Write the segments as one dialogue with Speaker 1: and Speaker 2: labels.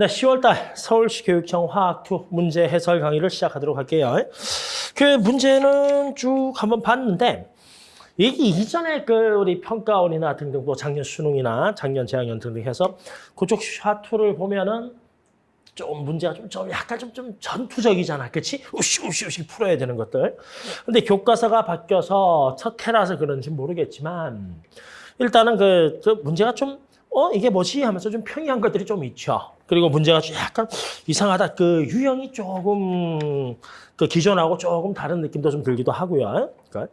Speaker 1: 네, 10월달 서울시 교육청 화학2 문제 해설 강의를 시작하도록 할게요. 그 문제는 쭉 한번 봤는데 이게 이전에 그 우리 평가원이나 등등 뭐 작년 수능이나 작년 재학년 등등 해서 그쪽 화2를 보면은 좀 문제가 좀, 좀 약간 좀, 좀 전투적이잖아. 그치? 우시우시우시 풀어야 되는 것들. 근데 교과서가 바뀌어서 첫 해라서 그런지 모르겠지만 일단은 그, 그 문제가 좀 어, 이게 뭐지? 하면서 좀 평이한 것들이 좀 있죠. 그리고 문제가 좀 약간 이상하다. 그 유형이 조금 그 기존하고 조금 다른 느낌도 좀 들기도 하고요. 그러니까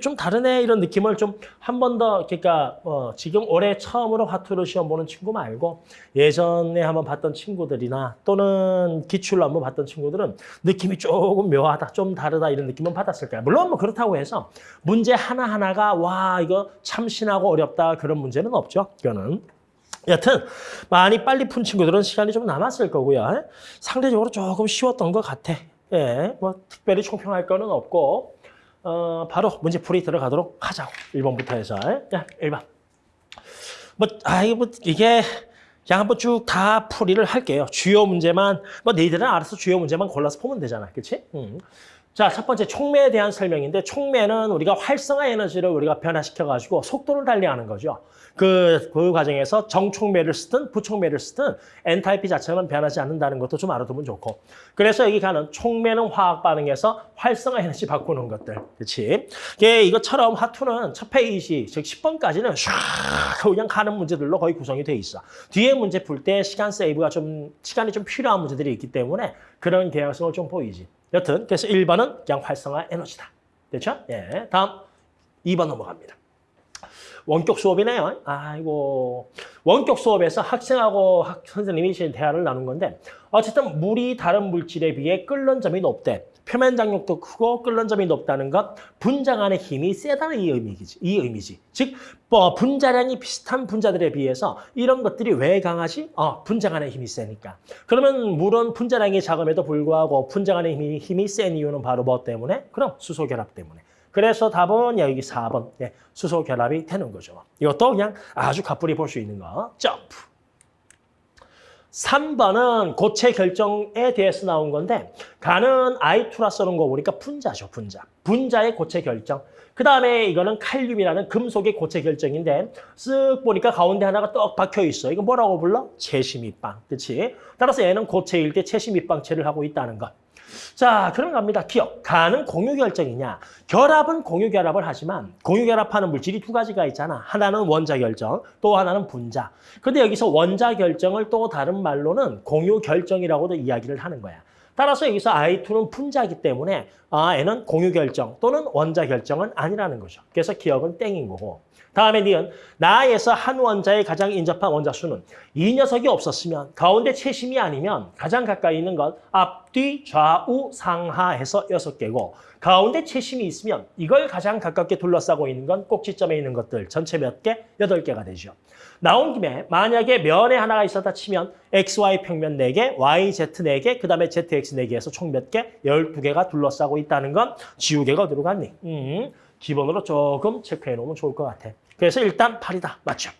Speaker 1: 좀애 이런 느낌을 좀 한 번 더 그러니까 어, 지금 올해 처음으로 화투를 시험 보는 친구 말고 예전에 한번 봤던 친구들이나 또는 기출로 한번 봤던 친구들은 느낌이 조금 묘하다, 좀 다르다 이런 느낌은 받았을 거야. 물론 뭐 그렇다고 해서 문제 하나 하나가 와 이거 참신하고 어렵다 그런 문제는 없죠. 이거는. 여튼 많이 빨리 푼 친구들은 시간이 좀 남았을 거고요. 상대적으로 조금 쉬웠던 것 같아. 예, 뭐 특별히 총평할 거는 없고 어, 바로 문제풀이 들어가도록 하자고. 1번부터 해서. 야, 1번. 뭐, 아, 이거 뭐, 이게 그냥 한번 쭉 다 풀이를 할게요. 주요 문제만, 뭐 너희들은 알아서 주요 문제만 골라서 보면 되잖아. 그치? 음. 자, 첫 번째 촉매에 대한 설명인데 촉매는 우리가 활성화 에너지를 우리가 변화시켜가지고 속도를 달리하는 거죠. 그, 그 과정에서 정촉매를 쓰든 부촉매를 쓰든 엔탈피 자체는 변하지 않는다는 것도 좀 알아두면 좋고. 그래서 여기 가는 촉매는 화학 반응에서 활성화 에너지 바꾸는 것들. 그렇지? 이게 이것처럼 화two는 첫 페이지, 즉 10번까지는 샥 그냥 가는 문제들로 거의 구성이 돼 있어. 뒤에 문제 풀 때 시간 세이브가 좀, 시간이 좀 필요한 문제들이 있기 때문에 그런 경향성을 좀 보이지. 여튼 그래서 1번은 그냥 활성화 에너지다. 됐죠? 예. 다음 2번 넘어갑니다. 원격 수업이네요. 아이고. 원격 수업에서 학생하고 학, 선생님이 대화를 나눈 건데 어쨌든 물이 다른 물질에 비해 끓는 점이 높대. 표면 장력도 크고 끓는 점이 높다는 것, 분자간의 힘이 세다는 이 의미지. 이 의미지. 즉, 뭐 분자량이 비슷한 분자들에 비해서 이런 것들이 왜 강하지? 어, 분자간의 힘이 세니까. 그러면 물은 분자량이 작음에도 불구하고 분자간의 힘이, 힘이 센 이유는 바로 뭐 때문에? 그럼 수소 결합 때문에. 그래서 답은 여기 4번 네, 수소 결합이 되는 거죠. 이것도 그냥 아주 가뿐히 볼 수 있는 거. 점프. 3번은 고체 결정에 대해서 나온 건데 가는 I2라 쓰는 거 보니까 분자죠, 분자. 분자의 고체 결정. 그 다음에 이거는 칼륨이라는 금속의 고체 결정인데 쓱 보니까 가운데 하나가 떡 박혀 있어. 이거 뭐라고 불러? 채시밑방. 그렇지? 따라서 얘는 고체일 때 채시밑방체를 하고 있다는 것. 자, 그럼 갑니다. 기억. 가는 공유결정이냐. 결합은 공유결합을 하지만 공유결합하는 물질이 두 가지가 있잖아. 하나는 원자결정, 또 하나는 분자. 근데 여기서 원자결정을 또 다른 말로는 공유결정이라고도 이야기를 하는 거야. 따라서 여기서 I2는 분자이기 때문에 아, N은 공유결정 또는 원자결정은 아니라는 거죠. 그래서 기억은 땡인 거고. 다음에 니은 나에서 한 원자에 가장 인접한 원자 수는 이 녀석이 없었으면 가운데 채심이 아니면 가장 가까이 있는 건 앞뒤 좌우 상하해서 여섯 개고 가운데 채심이 있으면 이걸 가장 가깝게 둘러싸고 있는 건 꼭지점에 있는 것들 전체 몇 개? 여덟 개가 되죠. 나온 김에 만약에 면에 하나가 있었다 치면 XY 평면 4개, YZ 4개, 그 다음에 ZX 4개에서 총 몇 개? 12개가 둘러싸고 있다는 건 지우개가 어디로 갔니? 음, 기본으로 조금 체크해 놓으면 좋을 것 같아. 그래서 일단 8이다. 맞죠?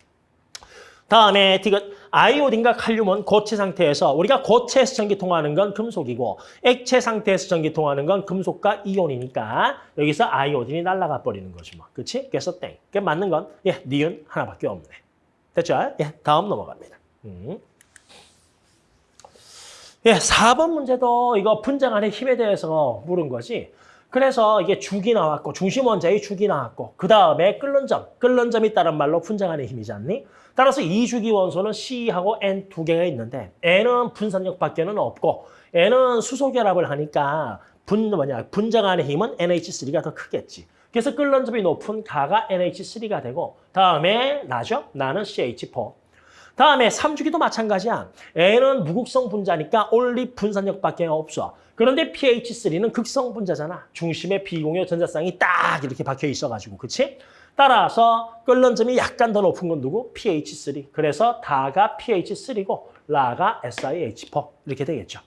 Speaker 1: 다음에 디귿 아이오딘과 칼륨은 고체 상태에서 우리가 고체에서 전기 통하는 건 금속이고 액체 상태에서 전기 통하는 건 금속과 이온이니까 여기서 아이오딘이 날아가 버리는 거지 뭐. 그렇지? 그래서 땡. 그 맞는 건 예, 니은 하나밖에 없네. 됐죠? 예, 다음 넘어갑니다. 음. 예, 4번 문제도 이거 분자간의 힘에 대해서 물은 거지. 그래서 이게 죽이 나왔고 중심 원자의 죽이 나왔고 그 다음에 끓는 점, 끓는 점이 따른 말로 분자간의 힘이지 않니? 따라서 이 주기 원소는 C하고 N 두 개가 있는데 N은 분산력 밖에는 없고 N은 수소 결합을 하니까 분 뭐냐 분자간의 힘은 NH3가 더 크겠지. 그래서 끓는 점이 높은 가가 NH3가 되고 다음에 나죠? 나는 CH4. 다음에 3주기도 마찬가지야. N은 무극성 분자니까 올리 분산력밖에 없어. 그런데 pH3는 극성 분자잖아. 중심에 비공유 전자쌍이 딱 이렇게 박혀 있어가지고, 그치? 따라서 끓는 점이 약간 더 높은 건 누구? pH3. 그래서 다가 pH3고 라가 SiH4 이렇게 되겠죠.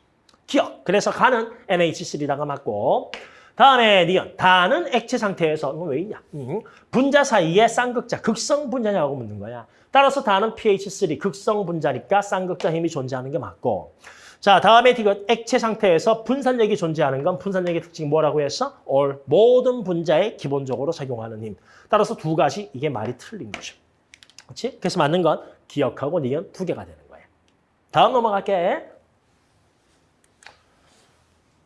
Speaker 1: 기억. 그래서 가는 NH3다가 맞고 다음에 니은. 다는 액체 상태에서 이거 왜 있냐? 음. 분자 사이에 쌍극자, 극성 분자냐고 묻는 거야. 따라서 다는 pH3, 극성 분자니까 쌍극자 힘이 존재하는 게 맞고. 자, 다음에 디귿 액체 상태에서 분산력이 존재하는 건 분산력의 특징이 뭐라고 했어? all 모든 분자에 기본적으로 작용하는 힘. 따라서 두 가지 이게 말이 틀린 거죠. 그렇지? 그래서 맞는 건 기억하고 니은 두 개가 되는 거예요. 다음 넘어갈게.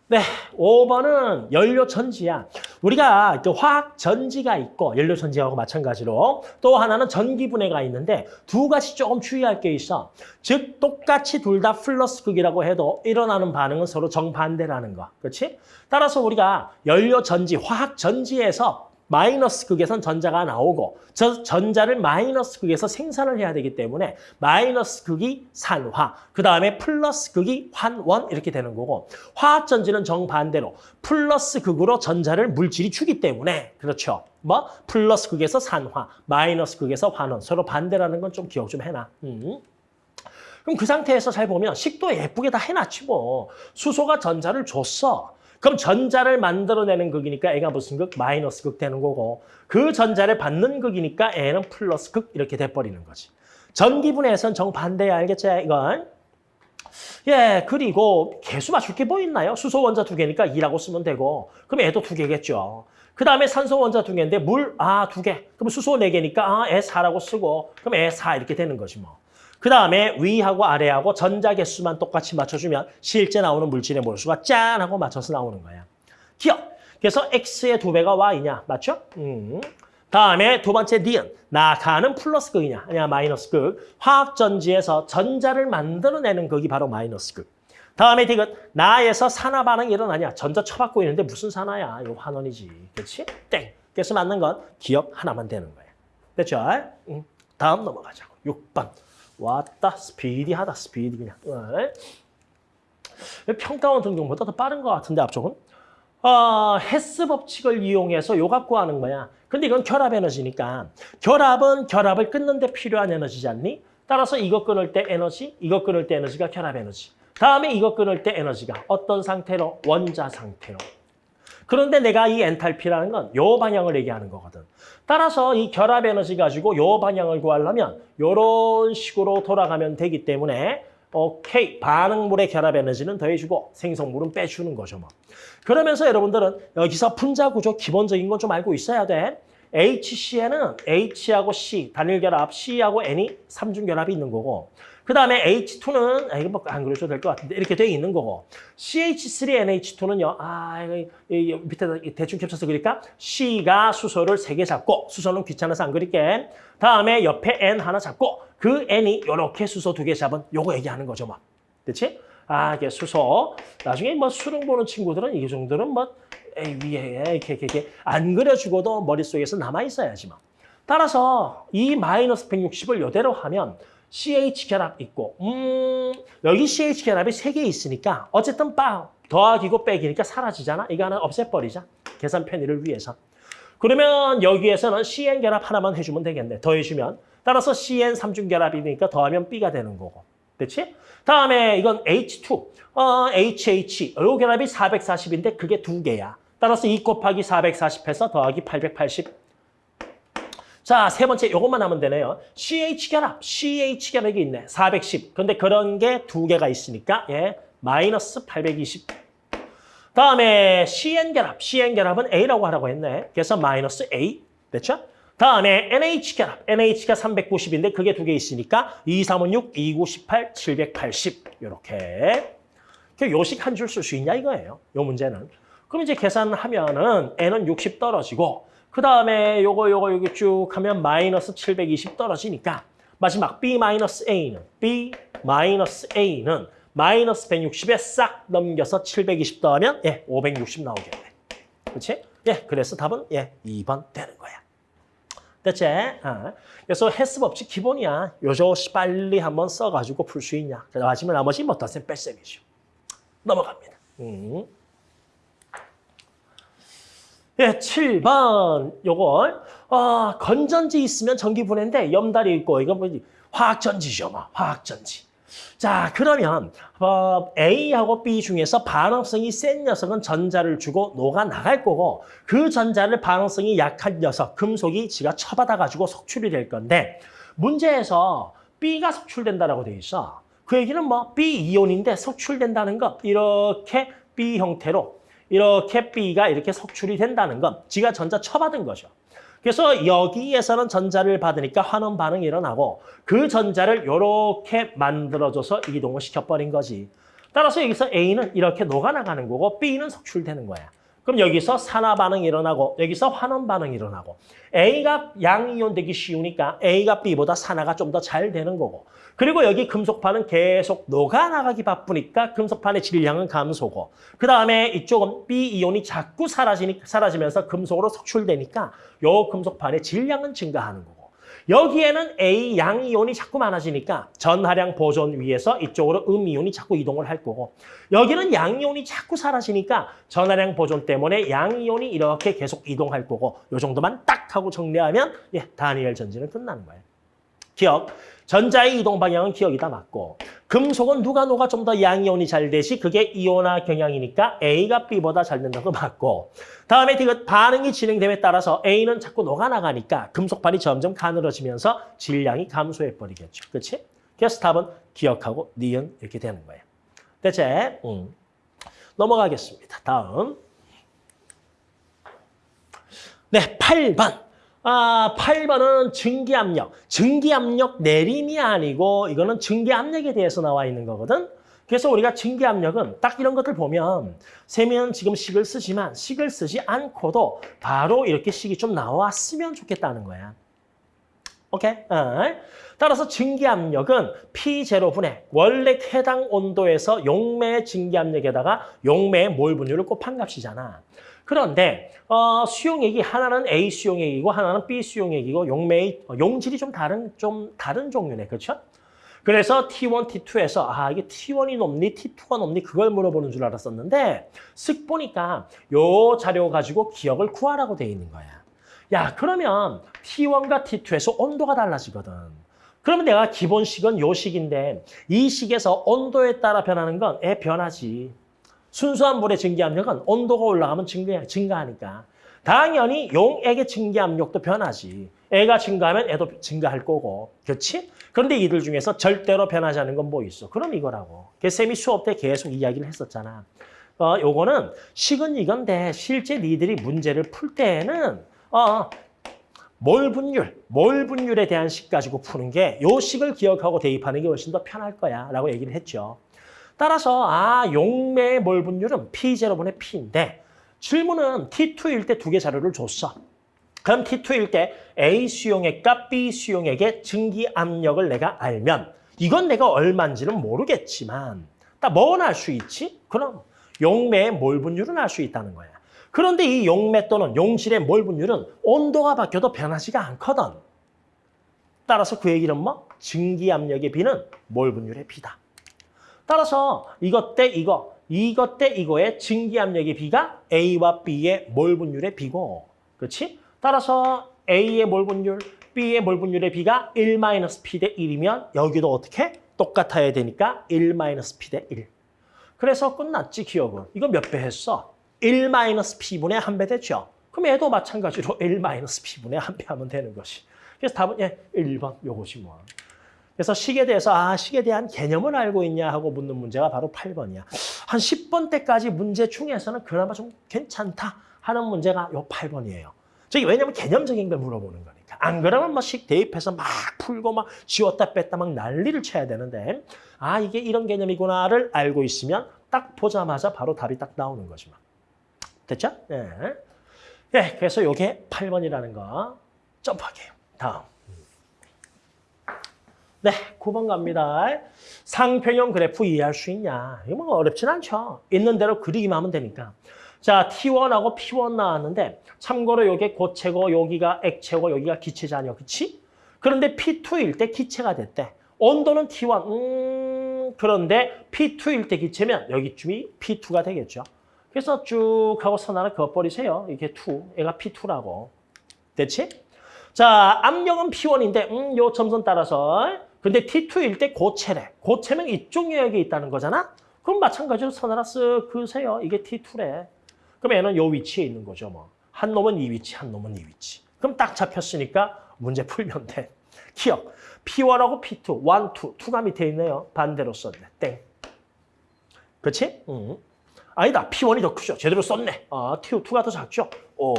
Speaker 1: 네, 5번은 연료 전지야. 우리가 그 화학 전지가 있고 연료 전지하고 마찬가지로 또 하나는 전기 분해가 있는데 두 가지 조금 주의할 게 있어. 즉 똑같이 둘 다 플러스 극이라고 해도 일어나는 반응은 서로 정반대라는 거. 그렇지? 따라서 우리가 연료 전지, 화학 전지에서 마이너스 극에선 전자가 나오고 저 전자를 마이너스 극에서 생산을 해야 되기 때문에 마이너스 극이 산화, 그 다음에 플러스 극이 환원 이렇게 되는 거고 화학 전지는 정반대로 플러스 극으로 전자를 물질이 주기 때문에 그렇죠. 뭐 플러스 극에서 산화, 마이너스 극에서 환원 서로 반대라는 건 좀 기억 좀 해놔. 음. 그럼 그 상태에서 잘 보면 식도 예쁘게 다 해놨지 뭐. 수소가 전자를 줬어. 그럼 전자를 만들어내는 극이니까 애가 무슨 극? 마이너스 극 되는 거고 그 전자를 받는 극이니까 애는 플러스 극 이렇게 돼버리는 거지. 전기분해에선 정반대야 알겠지 이건? 예, 그리고 개수 맞출 게 뭐 있나요? 수소 원자 두 개니까 2라고 쓰면 되고 그럼 애도 두 개겠죠. 그 다음에 산소 원자 두 개인데 물, 아, 두 개. 그럼 수소 네 개니까 아, 애 4라고 쓰고 그럼 애 4 이렇게 되는 거지 뭐. 그 다음에 위하고 아래하고 전자 개수만 똑같이 맞춰주면 실제 나오는 물질의 몰수가 짠 하고 맞춰서 나오는 거야. 기억. 그래서 X의 두 배가 Y냐. 맞죠? 음. 다음에 두 번째 니은. 나가는 플러스 극이냐. 아니야 마이너스 극. 화학전지에서 전자를 만들어내는 극이 바로 마이너스 극. 다음에 디귿. 나에서 산화 반응이 일어나냐. 전자 쳐받고 있는데 무슨 산화야. 이거 환원이지. 그렇지? 땡. 그래서 맞는 건 기역 하나만 되는 거야. 됐죠? 음. 다음 넘어가자고. 6번. 왔다. 스피디하다. 스피디 그냥. 네. 평가원 등급보다 더 빠른 것 같은데 앞쪽은? 어, 헤스 법칙을 이용해서 요값 구하는 거야. 근데 이건 결합 에너지니까. 결합은 결합을 끊는 데 필요한 에너지지 않니? 따라서 이거 끊을 때 에너지 이거 끊을 때 에너지가 결합 에너지. 다음에 이거 끊을 때 에너지가 어떤 상태로? 원자 상태로 그런데 내가 이 엔탈피라는 건 요 방향을 얘기하는 거거든. 따라서 이 결합 에너지 가지고 요 방향을 구하려면 요런 식으로 돌아가면 되기 때문에 오케이 반응물의 결합 에너지는 더해주고 생성물은 빼주는 거죠. 뭐. 그러면서 여러분들은 여기서 분자 구조 기본적인 건 좀 알고 있어야 돼. HC에는 H하고 C, 단일 결합, C하고 N이 삼중 결합이 있는 거고 그 다음에 H2는, 아, 이거 뭐안 그려줘도 될 것 같은데, 이렇게 돼 있는 거고. CH3NH2는요, 아, 이거, 밑에 대충 겹쳐서 그릴까? C가 수소를 세 개 잡고, 수소는 귀찮아서 안 그릴게. 다음에 옆에 N 하나 잡고, 그 N이 이렇게 수소 두 개 잡은 요거 얘기하는 거죠, 뭐. 그치? 아, 이게 수소. 나중에 뭐 수능 보는 친구들은 이 정도는 뭐, 에이, 위에, 이렇게, 이렇게, 이렇게 안 그려주고도 머릿속에서 남아있어야지, 뭐. 따라서 이 마이너스 160을 이대로 하면 CH 결합 있고 음 여기 CH 결합이 세 개 있으니까 어쨌든 빠 더하기고 빼기니까 사라지잖아. 이거 하나 없애버리자. 계산 편의를 위해서. 그러면 여기에서는 CN 결합 하나만 해주면 되겠네. 더해주면. 따라서 CN 삼중 결합이니까 더하면 B가 되는 거고. 그렇지? 다음에 이건 H2. 어, HH. 요 결합이 440인데 그게 두 개야. 따라서 2 곱하기 440해서 더하기 880. 자, 세 번째 이것만 하면 되네요. CH 결합, CH 결합이 있네. 410. 근데 그런 게 두 개가 있으니까 예, 마이너스 820. 다음에 CN 결합, CN 결합은 A라고 하라고 했네. 그래서 마이너스 A. 됐죠? 다음에 NH 결합, NH가 390인데 그게 두 개 있으니까 2, 3은 6, 2, 9, 18, 780. 이렇게. 요식 한 줄 쓸 수 있냐 이거예요. 요 문제는. 그럼 이제 계산하면은 N은 60 떨어지고 그 다음에 요거 요거 여기 쭉 하면 마이너스 720 떨어지니까 마지막 B 마이너스 A는 B 마이너스 A는 마이너스 160에 싹 넘겨서 720 더하면 예 560 나오겠네. 그렇지? 예 그래서 답은 예 2번 되는 거야. 됐지? 아. 그래서 헬스 법칙 기본이야. 요저 빨리 한번 써가지고 풀 수 있냐. 마지막 나머지 뭐 덧셈 뺄셈이죠. 넘어갑니다. 음. 예, 7번 요걸 아, 건전지 있으면 전기 분해인데 염달이 있고 이거 뭐지? 화학전지죠, 뭐. 화학전지. 자, 그러면 어, A하고 B 중에서 반응성이 센 녀석은 전자를 주고 녹아 나갈 거고 그 전자를 반응성이 약한 녀석, 금속이 지가 쳐받아가지고 속출이 될 건데 문제에서 B가 속출된다라고 돼 있어. 그 얘기는 뭐 B 이온인데 속출된다는 것 이렇게 B 형태로 이렇게 B가 이렇게 속출이 된다는 것 지가 전자 쳐받은 거죠. 그래서 여기에서는 전자를 받으니까 환원 반응이 일어나고 그 전자를 이렇게 만들어줘서 이동을 시켜버린 거지. 따라서 여기서 A는 이렇게 녹아나가는 거고 B는 속출되는 거야. 그럼 여기서 산화 반응이 일어나고 여기서 환원 반응이 일어나고. A가 양이온 되기 쉬우니까 A가 B보다 산화가 좀 더 잘 되는 거고. 그리고 여기 금속판은 계속 녹아나가기 바쁘니까 금속판의 질량은 감소고. 그 다음에 이쪽은 B이온이 자꾸 사라지니, 사라지면서 금속으로 속출되니까 요 금속판의 질량은 증가하는 거고 여기에는 A 양 이온이 자꾸 많아지니까 전하량 보존 위에서 이쪽으로 음 이온이 자꾸 이동을 할 거고 여기는 양 이온이 자꾸 사라지니까 전하량 보존 때문에 양 이온이 이렇게 계속 이동할 거고 요 정도만 딱 하고 정리하면 예, 다니엘 전지는 끝나는 거예요. 기억. 전자의 이동 방향은 기억이 다 맞고 금속은 누가 녹아 좀더 양이온이 잘 되시 그게 이온화 경향이니까 A가 B보다 잘 된다고 맞고 다음에 그 반응이 진행됨에 따라서 A는 자꾸 녹아나가니까 금속판이 점점 가늘어지면서 질량이 감소해 버리겠죠. 그렇지? 그래서 답은 기억하고 니은 이렇게 되는 거예요. 대체 음. 넘어가겠습니다. 다음 네, 8번. 아, 8번은 증기압력. 증기압력 내림이 아니고 이거는 증기압력에 대해서 나와 있는 거거든. 그래서 우리가 증기압력은 딱 이런 것들 보면 세면 지금 식을 쓰지만 식을 쓰지 않고도 바로 이렇게 식이 좀 나왔으면 좋겠다는 거야. 오케이? 어. 따라서 증기압력은 P0분의 원래 해당 온도에서 용매의 증기압력에다가 용매의 몰 분율을 곱한 값이잖아. 그런데 어, 수용액이 하나는 A 수용액이고 하나는 B 수용액이고 용매의 용질이 좀 다른 좀 다른 종류네. 그렇죠? 그래서 T1, T2에서 아 이게 T1이 높니 T2가 높니 그걸 물어보는 줄 알았었는데 쓱 보니까 요 자료 가지고 기억을 구하라고 돼 있는 거야. 야 그러면 T1과 T2에서 온도가 달라지거든. 그러면 내가 기본식은 요 식인데 이 식에서 온도에 따라 변하는 건애 변하지. 순수한 물의 증기압력은 온도가 올라가면 증가, 증가하니까 당연히 용액의 증기압력도 변하지. 애가 증가하면 애도 증가할 거고. 그렇지? 그런데 이들 중에서 절대로 변하지 않는 건 뭐 있어? 그럼 이거라고. 쌤이 수업 때 계속 이야기를 했었잖아. 어, 요거는 식은 이건데 실제 니들이 문제를 풀 때에는 어, 몰 분율, 몰 분율에 대한 식 가지고 푸는 게 요 식을 기억하고 대입하는 게 훨씬 더 편할 거야 라고 얘기를 했죠. 따라서 아 용매의 몰 분율은 P0분의 P인데 질문은 T2일 때 두 개 자료를 줬어. 그럼 T2일 때 A 수용액 과 B 수용액의 증기 압력을 내가 알면 이건 내가 얼마인지는 모르겠지만 뭐는 알수 있지? 그럼 용매의 몰 분율은 알 수 있다는 거야. 그런데 이 용매 또는 용질의 몰 분율은 온도가 바뀌어도 변하지가 않거든. 따라서 그 얘기는 뭐? 증기 압력의 비는 몰 분율의 비다. 따라서 이것 대 이거, 이것 대 이거의 증기압력의 비가 A와 B의 몰 분율의 비고, 그렇지? 따라서 A의 몰 분율, B의 몰 분율의 비가 1-P 대 1이면 여기도 어떻게? 똑같아야 되니까 1-P 대 1. 그래서 끝났지, 기억은. 이거 몇 배 했어? 1-P분의 한 배 됐죠? 그럼 얘도 마찬가지로 1-P분의 한 배 하면 되는 것이. 그래서 답은 예, 1번 요것이 뭐. 그래서 식에 대해서 아 식에 대한 개념을 알고 있냐 하고 묻는 문제가 바로 8번이야. 한 10번 때까지 문제 중에서는 그나마 좀 괜찮다 하는 문제가 요 8번이에요. 저기 왜냐면 개념적인 걸 물어보는 거니까. 안 그러면 뭐식 대입해서 막 풀고 막 지웠다 뺐다 막 난리를 쳐야 되는데 아 이게 이런 개념이구나를 알고 있으면 딱 보자마자 바로 답이 딱 나오는 거지 만 됐죠? 예. 예, 그래서 요게 8번이라는 거 점프할게요. 다음. 네, 9번 갑니다. 상평형 그래프 이해할 수 있냐? 이거 뭐 어렵진 않죠. 있는 대로 그리기만 하면 되니까. 자, T1하고 P1 나왔는데 참고로 요게 고체고 여기가 액체고 여기가 기체잖아요. 그치? 그런데 P2일 때 기체가 됐대. 온도는 T1. 음, 그런데 P2일 때 기체면 여기쯤이 P2가 되겠죠. 그래서 쭉 하고 선 하나 그어버리세요. 이게 2. 얘가 P2라고. 됐지? 자, 압력은 P1인데 음, 요 점선 따라서 근데 T2일 때 고체래. 고체면 이쪽 영역에 있다는 거잖아? 그럼 마찬가지로 선 하나 쓱 그으세요. 이게 T2래. 그럼 얘는 요 위치에 있는 거죠, 뭐. 한 놈은 이 위치, 한 놈은 이 위치. 그럼 딱 잡혔으니까 문제 풀면 돼. 기억. P1하고 P2, 1, 2. 2가 밑에 있네요. 반대로 썼네. 땡. 그렇지? 응. 아니다. P1이 더 크죠. 제대로 썼네. 아, T2가 더 작죠? 오.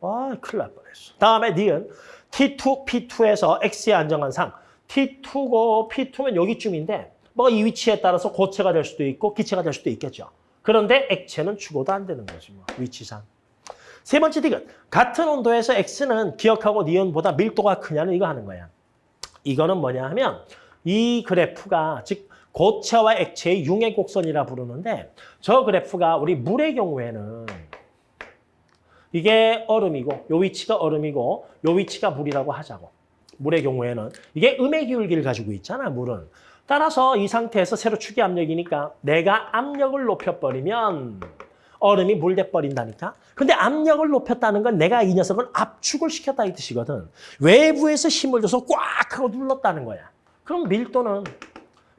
Speaker 1: 아, 큰일 날 뻔했어. 다음에 니은 T2, P2에서 X의 안정한 상 T2고 P2면 여기쯤인데 뭐가 이 위치에 따라서 고체가 될 수도 있고 기체가 될 수도 있겠죠. 그런데 액체는 죽어도 안 되는 거지 뭐 위치상. 세 번째 디귿. 같은 온도에서 X는 기억하고 니은보다 밀도가 크냐는 이거 하는 거야. 이거는 뭐냐 하면 이 그래프가 즉 고체와 액체의 융의 곡선이라 부르는데 저 그래프가 우리 물의 경우에는 이게 얼음이고 요 위치가 얼음이고 요 위치가 물이라고 하자고. 물의 경우에는 이게 음의 기울기를 가지고 있잖아, 물은. 따라서 이 상태에서 세로 축의 압력이니까 내가 압력을 높여버리면 얼음이 물 돼버린다니까. 근데 압력을 높였다는 건 내가 이 녀석을 압축을 시켰다 이 뜻이거든. 외부에서 힘을 줘서 꽉 하고 눌렀다는 거야. 그럼 밀도는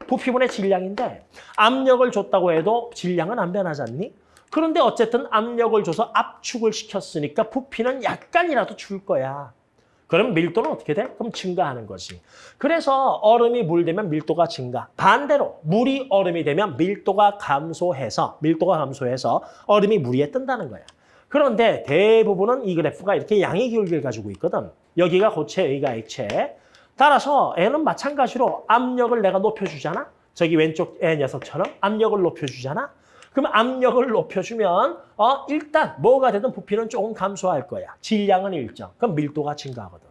Speaker 1: 부피분의 질량인데 압력을 줬다고 해도 질량은 안 변하지 않니? 그런데 어쨌든 압력을 줘서 압축을 시켰으니까 부피는 약간이라도 줄 거야. 그럼 밀도는 어떻게 돼? 그럼 증가하는 거지. 그래서 얼음이 물 되면 밀도가 증가. 반대로 물이 얼음이 되면 밀도가 감소해서 밀도가 감소해서 얼음이 물 위에 뜬다는 거야. 그런데 대부분은 이 그래프가 이렇게 양의 기울기를 가지고 있거든. 여기가 고체, 여기가 액체. 따라서 N은 마찬가지로 압력을 내가 높여주잖아. 저기 왼쪽 애 녀석처럼 압력을 높여주잖아. 그럼 압력을 높여주면 어 일단 뭐가 되든 부피는 조금 감소할 거야. 질량은 일정. 그럼 밀도가 증가하거든.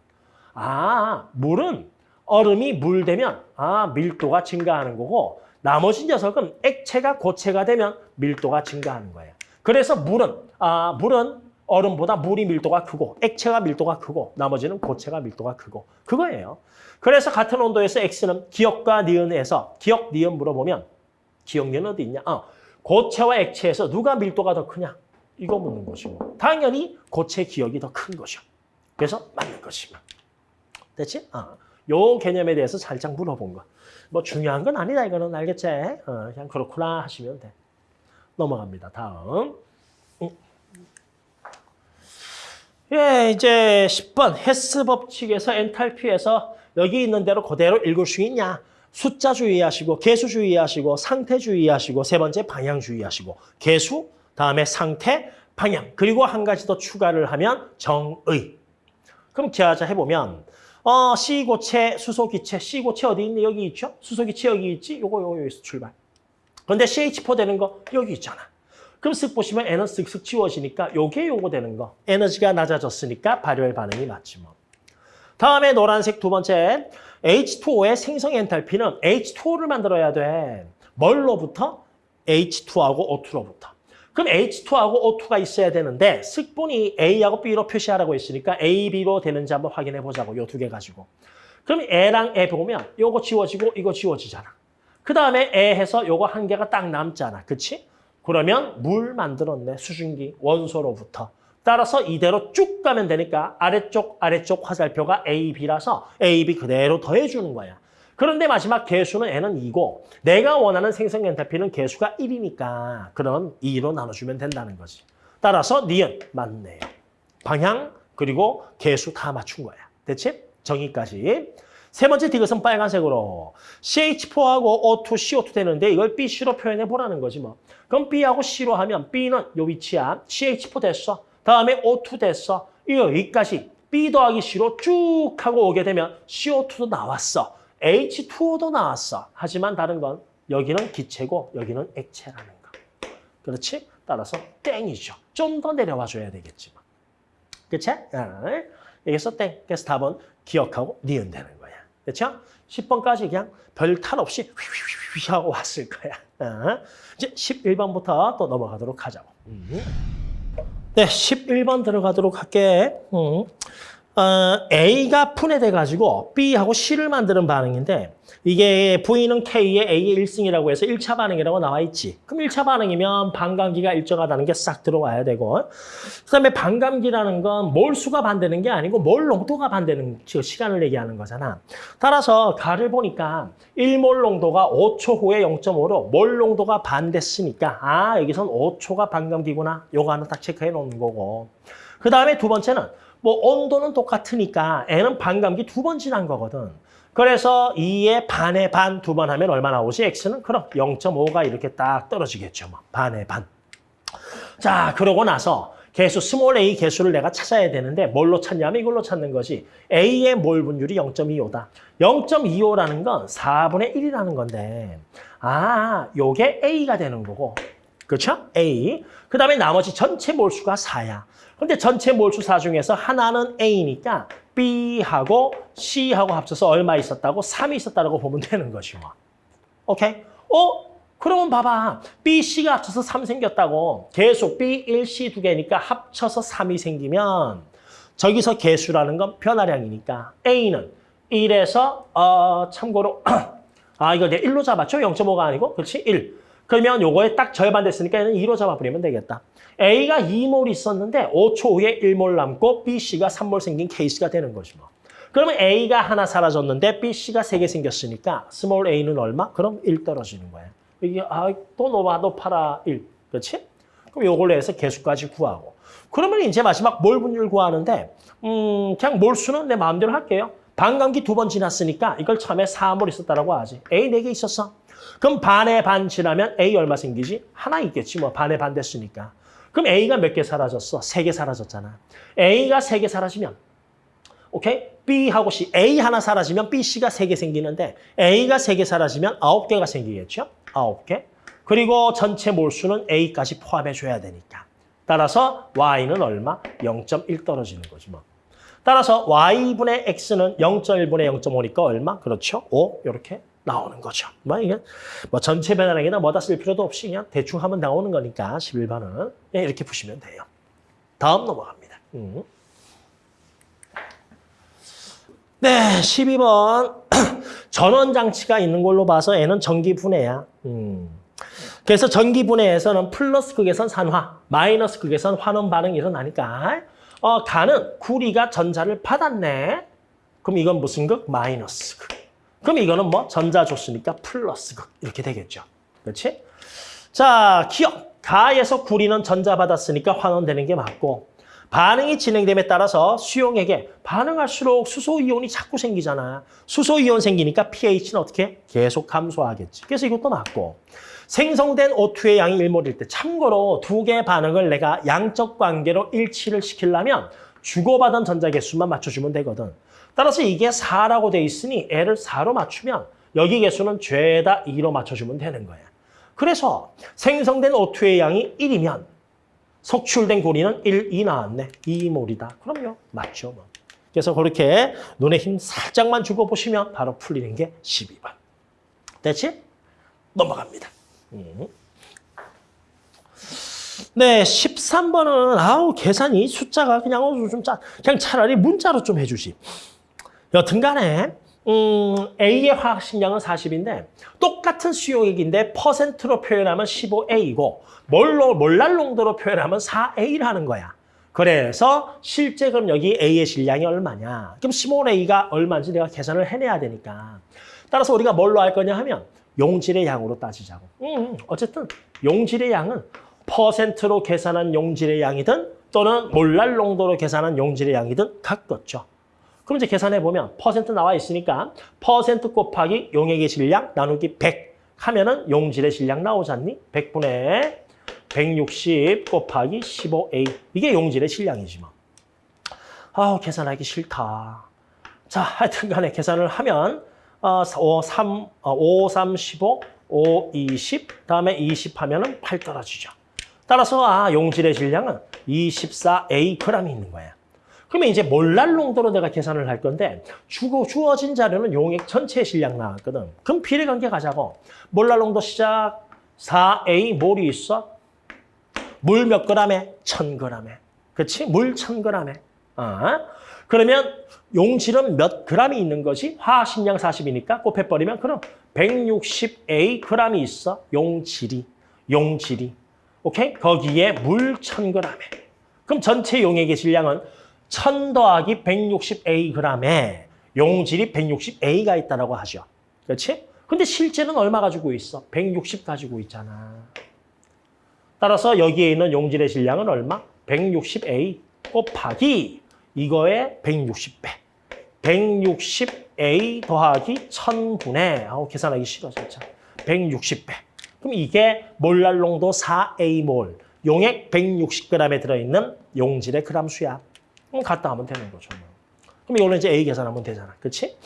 Speaker 1: 아 물은 얼음이 물 되면 아 밀도가 증가하는 거고 나머지 녀석은 액체가 고체가 되면 밀도가 증가하는 거예요. 그래서 물은 아 물은 얼음보다 물이 밀도가 크고 액체가 밀도가 크고 나머지는 고체가 밀도가 크고 그거예요. 그래서 같은 온도에서 X는 기억과 니은에서 기억, 니은 물어보면 기억, 니은 어디 있냐? 어, 고체와 액체에서 누가 밀도가 더 크냐? 이거 묻는 것이고 당연히 고체 기억이 더큰 거죠. 그래서 맞는 것이고. 됐지? 어. 요 개념에 대해서 살짝 물어본 거. 뭐 중요한 건 아니다 이거는 알겠지? 어, 그냥 그렇구나 하시면 돼. 넘어갑니다. 다음. 음. 예, 이제 10번 헤스 법칙에서 엔탈피에서 여기 있는 대로 그대로 읽을 수 있냐? 숫자 주의하시고 개수 주의하시고 상태 주의하시고 세 번째 방향 주의하시고 개수, 다음에 상태, 방향 그리고 한 가지 더 추가를 하면 정의. 그럼 기하자 해보면 어, C고체, 수소기체, C고체 어디 있니? 여기 있죠? 수소기체 여기 있지? 요거 요거 여기서 출발. 근데 CH4 되는 거 여기 있잖아. 그럼 쓱 보시면 N은 쓱쓱 지워지니까 요게 요거 되는 거. 에너지가 낮아졌으니까 발열 반응이 맞지 뭐. 다음에 노란색 두 번째 H2O의 생성 엔탈피는 H2O를 만들어야 돼. 뭘로부터? H2하고 O2로부터. 그럼 H2하고 O2가 있어야 되는데 습분이 A하고 B로 표시하라고 했으니까 A, B로 되는지 한번 확인해 보자고. 요 두 개 가지고. 그럼 A랑 애 보면 요거 지워지고 이거 지워지잖아. 그 다음에 애 해서 요거 한 개가 딱 남잖아. 그치? 그러면 물 만들었네. 수증기 원소로부터. 따라서 이대로 쭉 가면 되니까 아래쪽 아래쪽 화살표가 A, B라서 A, B 그대로 더해주는 거야. 그런데 마지막 개수는 N은 2고 내가 원하는 생성 엔탈피는 개수가 1이니까 그럼 2로 나눠주면 된다는 거지. 따라서 니은 맞네요. 방향 그리고 개수 다 맞춘 거야. 됐지? 정의까지. 세 번째 디귿은 빨간색으로 CH4하고 O2, CO2 되는데 이걸 B, C로 표현해 보라는 거지 뭐. 그럼 B하고 C로 하면 B는 요 위치야. CH4 됐어. 다음에 O2 됐어. 여기까지 B 더하기 C로 쭉 하고 오게 되면 CO2도 나왔어. H2O도 나왔어. 하지만 다른 건 여기는 기체고 여기는 액체라는 거. 그렇지? 따라서 땡이죠. 좀 더 내려와 줘야 되겠지만. 그치? 여기서 땡. 그래서 답은 기억하고 니은 되는 거야. 그렇죠? 10번까지 그냥 별 탈 없이 휘휘휘 하고 왔을 거야. 어? 이제 11번부터 또 넘어가도록 하자고. 네, 11번 들어가도록 할게. 음. 어, A가 분해돼 가지고 B하고 C를 만드는 반응인데 이게 V는 K의 A의 1승이라고 해서 1차 반응이라고 나와 있지. 그럼 1차 반응이면 반감기가 일정하다는 게 싹 들어와야 되고 그다음에 반감기라는 건 몰수가 반대는 게 아니고 몰 농도가 반대는 그 시간을 얘기하는 거잖아. 따라서 가를 보니까 1몰 농도가 5초 후에 0.5로 몰 농도가 반됐으니까 아 여기선 5초가 반감기구나. 요거 하나 딱 체크해 놓는 거고 그 다음에 두 번째는 뭐 온도는 똑같으니까 N은 반감기 두 번 지난 거거든. 그래서 2의 반의 반 두 번 하면 얼마 나오지? X는 그럼 0.5가 이렇게 딱 떨어지겠죠. 뭐 반의 반. 자, 그러고 나서 개수 small a 개수를 내가 찾아야 되는데 뭘로 찾냐면 이걸로 찾는 거지. A의 몰 분율이 0.25다. 0.25라는 건 4분의 1이라는 건데 아, 요게 A가 되는 거고. 그렇죠? A. 그 다음에 나머지 전체 몰수가 4야. 근데 전체 몰수 4 중에서 하나는 A니까 B하고 C하고 합쳐서 얼마 있었다고? 3이 있었다고 보면 되는 것이 뭐. 오케이? 어? 그러면 봐봐. B, C가 합쳐서 3 생겼다고. 계속 B, 1, C 두 개니까 합쳐서 3이 생기면 저기서 개수라는 건 변화량이니까 A는 1에서 어, 참고로 아 이거 내가 1로 잡았죠? 0.5가 아니고 그렇지? 1. 그러면 요거에 딱 절반 됐으니까 얘는 2로 잡아버리면 되겠다. A가 2몰 있었는데 5초 후에 1몰 남고 B, C가 3몰 생긴 케이스가 되는 거지 뭐. 그러면 A가 하나 사라졌는데 B, C가 3개 생겼으니까 small A는 얼마? 그럼 1 떨어지는 거야. 이게 아, 또 높아, 높아라 1. 그렇지? 그럼 요걸로 해서 개수까지 구하고. 그러면 이제 마지막 몰 분율 구하는데 음, 그냥 몰수는 내 마음대로 할게요. 반감기 두 번 지났으니까 이걸 처음에 4몰 있었다라고 하지. A 4개 있었어. 그럼 반에 반 지나면 A 얼마 생기지? 하나 있겠지 뭐 반에 반 됐으니까. 그럼 A가 몇 개 사라졌어? 세 개 사라졌잖아. A가 세 개 사라지면 오케이? B하고 C, A 하나 사라지면 B, C가 세 개 생기는데 A가 세 개 사라지면 아홉 개가 생기겠죠? 아홉 개. 그리고 전체 몰수는 A까지 포함해줘야 되니까. 따라서 Y는 얼마? 0.1 떨어지는 거지 뭐. 따라서 Y분의 X는 0.1분의 0.5니까 얼마? 그렇죠? 5 이렇게 나오는 거죠. 뭐 이게 뭐 전체 변화량이나 뭐다 쓸 필요도 없이 그냥 대충 하면 나오는 거니까 11번은 예, 이렇게 푸시면 돼요. 다음 넘어갑니다. 음. 네, 12번 전원 장치가 있는 걸로 봐서 N은 전기 분해야. 음. 그래서 전기 분해에서는 플러스 극에선 산화, 마이너스 극에선 환원 반응이 일어나니까 어, 가는 구리가 전자를 받았네. 그럼 이건 무슨 극? 마이너스 극. 그럼 이거는 뭐 전자 줬으니까 플러스 극 이렇게 되겠죠. 그렇지? 자, 기억. 가에서 구리는 전자 받았으니까 환원되는 게 맞고 반응이 진행됨에 따라서 수용액에 반응할수록 수소이온이 자꾸 생기잖아. 수소이온 생기니까 pH는 어떻게? 계속 감소하겠지. 그래서 이것도 맞고. 생성된 O2의 양이 1몰일 때 참고로 두 개의 반응을 내가 양적 관계로 일치를 시키려면 주고받은 전자 개수만 맞춰주면 되거든. 따라서 이게 4라고 돼 있으니 L을 4로 맞추면 여기 개수는 죄다 2로 맞춰주면 되는 거야. 그래서 생성된 O2의 양이 1이면 석출된 고리는 1, 2 나왔네. 2몰이다. 그럼요. 맞죠. 뭐. 그래서 그렇게 눈에 힘 살짝만 주고 보시면 바로 풀리는 게 12번. 됐지? 넘어갑니다. 음. 네, 13번은 아우 계산이 숫자가 그냥 어, 좀 짜, 그냥 차라리 문자로 좀 해주지. 여튼간에 음, A의 화학식량은 40인데 똑같은 수용액인데 퍼센트로 표현하면 15A이고 몰로, 몰랄 농도로 표현하면 4A라는 거야. 그래서 실제 그럼 여기 A의 질량이 얼마냐. 그럼 15A가 얼마인지 내가 계산을 해내야 되니까. 따라서 우리가 뭘로 할 거냐 하면 용질의 양으로 따지자고. 음, 어쨌든 용질의 양은 퍼센트로 계산한 용질의 양이든 또는 몰랄 농도로 계산한 용질의 양이든 같겠죠. 그럼 이제 계산해 보면 퍼센트 나와 있으니까 퍼센트 곱하기 용액의 질량 나누기 100 하면은 용질의 질량 나오잖니? 100분의 160 곱하기 15A. 이게 용질의 질량이지 뭐. 아우 계산하기 싫다. 자, 하여튼 간에 계산을 하면 어, 5, 3, 어, 5, 3, 15, 5, 20, 다음에 20 하면 은 8 떨어지죠. 따라서 아, 용질의 질량은 24A g이 있는 거야. 그러면 이제 몰랄 농도로 내가 계산을 할 건데 주고 주어진 자료는 용액 전체 질량 나왔거든. 그럼 비례 관계 가자고. 몰랄 농도 시작 4A 몰이 있어. 물 몇 그램에? 1000g에. 그렇지? 물 1000g에. 어? 그러면 용질은 몇 그램이 있는 거지? 화학식량 40이니까 곱해버리면 그럼 160A g이 있어. 용질이. 용질이. 오케이? 거기에 물 1000g에. 그럼 전체 용액의 질량은 1000 더하기 160A g에 용질이 160A가 있다고 하죠. 그렇지? 근데 실제는 얼마 가지고 있어? 160 가지고 있잖아. 따라서 여기에 있는 용질의 질량은 얼마? 160A 곱하기 이거의 160배. 160A 더하기 1000분의 아우 계산하기 싫어 진짜. 160배. 그럼 이게 몰랄 농도 4A몰, 용액 160g에 들어있는 용질의 그람 수야. 그럼 갖다 하면 되는 거죠. 뭐. 그럼 이걸로 이제 A 계산하면 되잖아. 그렇지?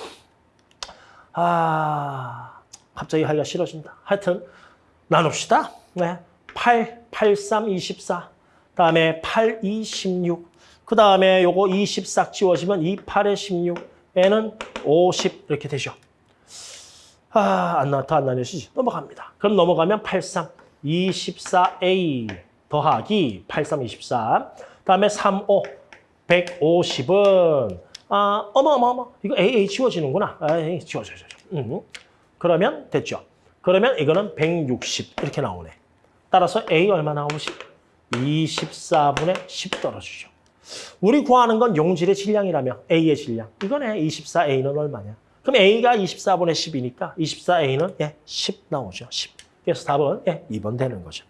Speaker 1: 아, 갑자기 하기가 싫어진다. 하여튼 나눕시다. 네. 8, 8, 3, 24. 다음에 8, 2, 16. 그 다음에 요거 20 싹 지워지면 2, 8에 16. 얘는 50 이렇게 되죠. 아, 안 나, 더안 나뉘어지지. 넘어갑니다. 그럼 넘어가면 83, 24A 더하기 83, 24. 다음에 35, 150은 아, 어머. 이거 AA 지워지는구나. 아, 지워져, 지워져. 음. 그러면 됐죠. 그러면 이거는 160 이렇게 나오네. 따라서 A 얼마 나오지? 24분의 10 떨어지죠. 우리 구하는 건 용질의 질량이라며 A의 질량. 이거네. 24A는 얼마냐? 그럼 A가 24분의 10이니까 24A는 예, 10 나오죠. 10. 그래서 답은 예, 2번 되는 거죠.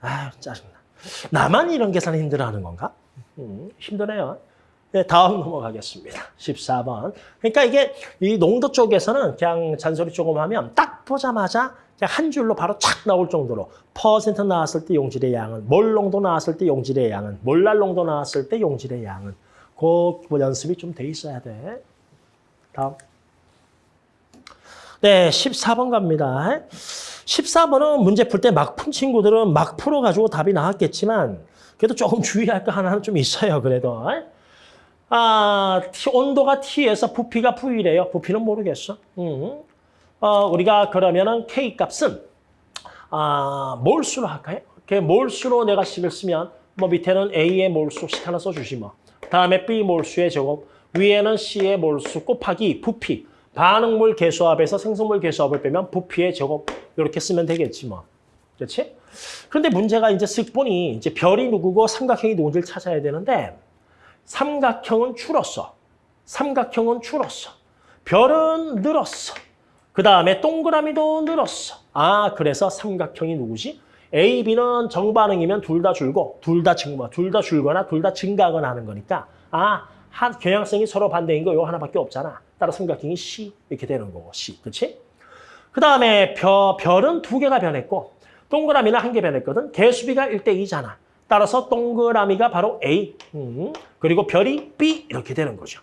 Speaker 1: 아 짜증나. 나만 이런 계산 힘들어하는 건가? 음, 힘드네요. 네, 다음 넘어가겠습니다. 14번. 그러니까 이게 이 농도 쪽에서는 그냥 잔소리 조금 하면 딱 보자마자 그냥 한 줄로 바로 착 나올 정도로 퍼센트 나왔을 때 용질의 양은, 몰 농도 나왔을 때 용질의 양은, 몰랄 농도 나왔을 때 용질의 양은 그 연습이 좀 돼 있어야 돼. 다음. 네, 14번 갑니다. 14번은 문제 풀 때 막 푼 친구들은 막 풀어가지고 답이 나왔겠지만 그래도 조금 주의할 거 하나는 좀 있어요, 그래도. 아, 온도가 T에서 부피가 V래요. 부피는 모르겠어. 음. 어, 우리가 그러면은 K 값은 아, 몰수로 할까요? 그 몰수로 내가 식을 쓰면 뭐 밑에는 A의 몰수씩 하나 써주시 뭐. 다음에 B 몰수의 제곱, 위에는 C의 몰수 곱하기 부피. 반응물 개수합에서 생성물 개수합을 빼면 부피의 제곱 이렇게 쓰면 되겠지 뭐. 그렇지? 그런데 문제가 이제 쓱 보니 이제 별이 누구고 삼각형이 누군지를 찾아야 되는데 삼각형은 줄었어. 삼각형은 줄었어. 별은 늘었어. 그 다음에 동그라미도 늘었어. 아, 그래서 삼각형이 누구지? A, B는 정반응이면 둘 다 줄고 둘 다 증가, 둘다 줄거나 둘 다 증가하거나 하는 거니까 아, 한 경향성이 서로 반대인 거 이거 하나밖에 없잖아. 따라 삼각형이 C 이렇게 되는 거고 C, 그렇지? 그 다음에 별, 별은 두 개가 변했고 동그라미는 한 개 변했거든. 개수비가 1대 2잖아. 따라서 동그라미가 바로 A, 음, 그리고 별이 B 이렇게 되는 거죠.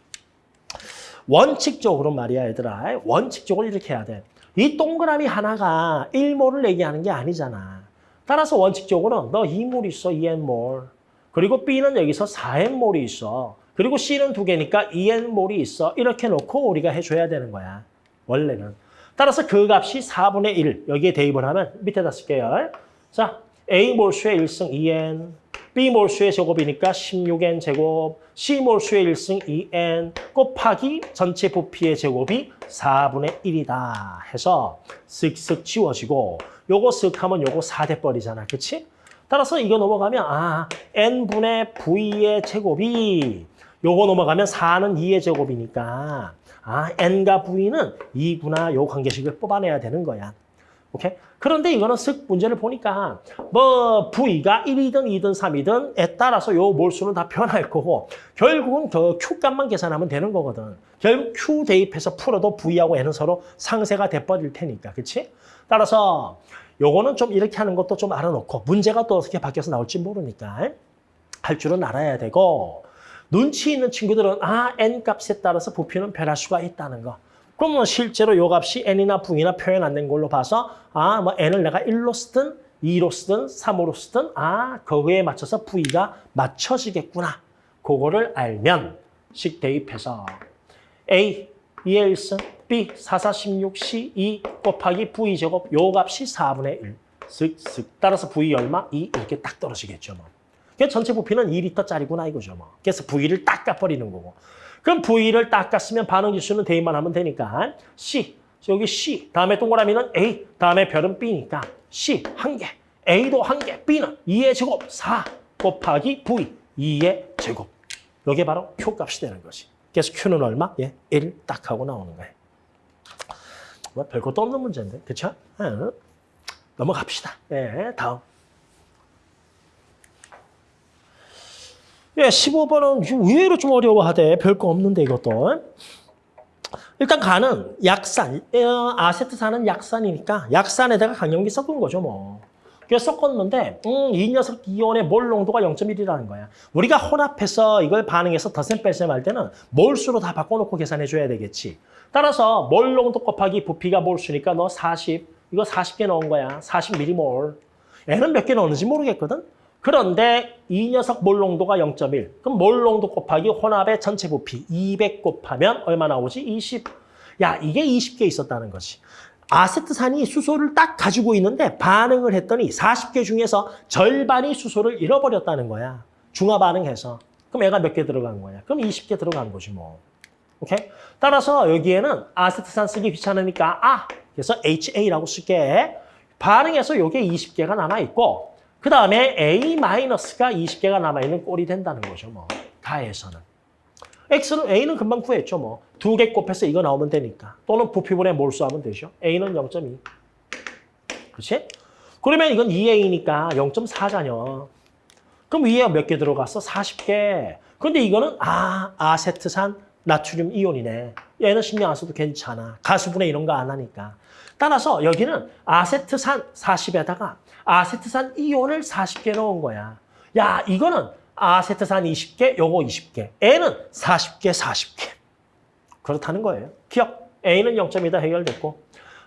Speaker 1: 원칙적으로 말이야 얘들아. 원칙적으로 이렇게 해야 돼. 이 동그라미 하나가 1몰을 얘기하는 게 아니잖아. 따라서 원칙적으로 너 2몰 있어, 2n몰. 그리고 B는 여기서 4n몰이 있어. 그리고 C는 두 개니까 2n몰이 있어. 이렇게 놓고 우리가 해줘야 되는 거야. 원래는. 따라서 그 값이 4분의 1 여기에 대입을 하면 밑에다 쓸게요. 자, A 몰수의 1승 2n, B 몰수의 제곱이니까 16n 제곱, C 몰수의 1승 2n 곱하기 전체 부피의 제곱이 4분의 1이다 해서 쓱쓱 지워지고 요거 쓱 하면 요거 4대 버리잖아. 그치? 따라서 이거 넘어가면 아 n분의 v의 제곱이 요거 넘어가면 4는 2의 제곱이니까 아 n과 v는 2구나 요 관계식을 뽑아내야 되는 거야. 오케이? 그런데 이거는 쓱 문제를 보니까 뭐 V가 1이든 2든 3이든에 따라서 요 몰수는 다 변할 거고 결국은 그 Q값만 계산하면 되는 거거든. 결국 Q 대입해서 풀어도 V하고 N은 서로 상세가 돼버릴 테니까. 그치? 따라서 요거는 좀 이렇게 하는 것도 좀 알아놓고 문제가 또 어떻게 바뀌어서 나올지 모르니까 할 줄은 알아야 되고 눈치 있는 친구들은 아 N값에 따라서 부피는 변할 수가 있다는 거. 그러면 실제로 요 값이 n이나 v나 표현 안 된 걸로 봐서 아, 뭐 n을 내가 1로 쓰든 2로 쓰든 3으로 쓰든 아, 거기에 맞춰서 v가 맞춰지겠구나. 그거를 알면 식 대입해서 a 2의 1승, b 4, 4, 16, c 2 곱하기 v 제곱 요 값이 4분의 1. 쓱쓱 따라서 v 얼마? 2 이렇게 딱 떨어지겠죠. 뭐. 그 전체 부피는 2리터짜리구나 이거죠. 뭐. 그래서 V를 딱 깎아버리는 거고. 그럼 V를 딱 깠으면 반응 지수는 대입만 하면 되니까 C, 여기 C, 다음에 동그라미는 A, 다음에 별은 B니까 C 한 개, A도 한 개, B는 2의 제곱 4 곱하기 V 2의 제곱. 이게 바로 Q 값이 되는 거지. 그래서 Q는 얼마? 예, 1 딱 하고 나오는 거예요. 뭐 별것도 없는 문제인데, 그렇죠? 넘어갑시다. 예, 다음. 예, 15번은 의외로 좀 어려워하대. 별거 없는데 이것도. 일단 간은 약산, 어, 아세트산은 약산이니까 약산에다가 강염기 섞은 거죠 뭐. 그래서 섞었는데 음, 이 녀석 이온의 몰 농도가 0.1이라는 거야. 우리가 혼합해서 이걸 반응해서 덧셈 뺄셈 할 때는 몰수로 다 바꿔놓고 계산해 줘야 되겠지. 따라서 몰 농도 곱하기 부피가 몰수니까 너 40, 이거 40개 넣은 거야. 40m몰. 얘는 몇 개 넣었는지 모르겠거든. 그런데 이 녀석 몰 농도가 0.1. 그럼 몰 농도 곱하기 혼합의 전체 부피 200 곱하면 얼마 나오지? 20. 야, 이게 20개 있었다는 거지. 아세트산이 수소를 딱 가지고 있는데 반응을 했더니 40개 중에서 절반이 수소를 잃어버렸다는 거야. 중화 반응해서. 그럼 얘가 몇 개 들어간 거야? 그럼 20개 들어간 거지 뭐. 오케이? 따라서 여기에는 아세트산 쓰기 귀찮으니까 아! 그래서 HA라고 쓸게. 반응해서 요게 20개가 남아있고 그 다음에 A-가 20개가 남아있는 꼴이 된다는 거죠. 뭐. 다해서는. X는, A는 금방 구했죠. 뭐. 두 개 곱해서 이거 나오면 되니까. 또는 부피분의 몰수하면 되죠. A는 0.2. 그렇지? 그러면 이건 2A니까 0.4잖여. 그럼 위에 몇 개 들어갔어? 40개. 근데 이거는 아, 아세트산 나트륨 이온이네. 얘는 신경 안 써도 괜찮아. 가수분해 이런 거 안 하니까. 따라서 여기는 아세트산 40에다가 아세트산 이온을 40개 넣은 거야. 야, 이거는 아세트산 20개, 요거 20개. N은 40개, 40개. 그렇다는 거예요. 기억. A는 0.2다 해결됐고.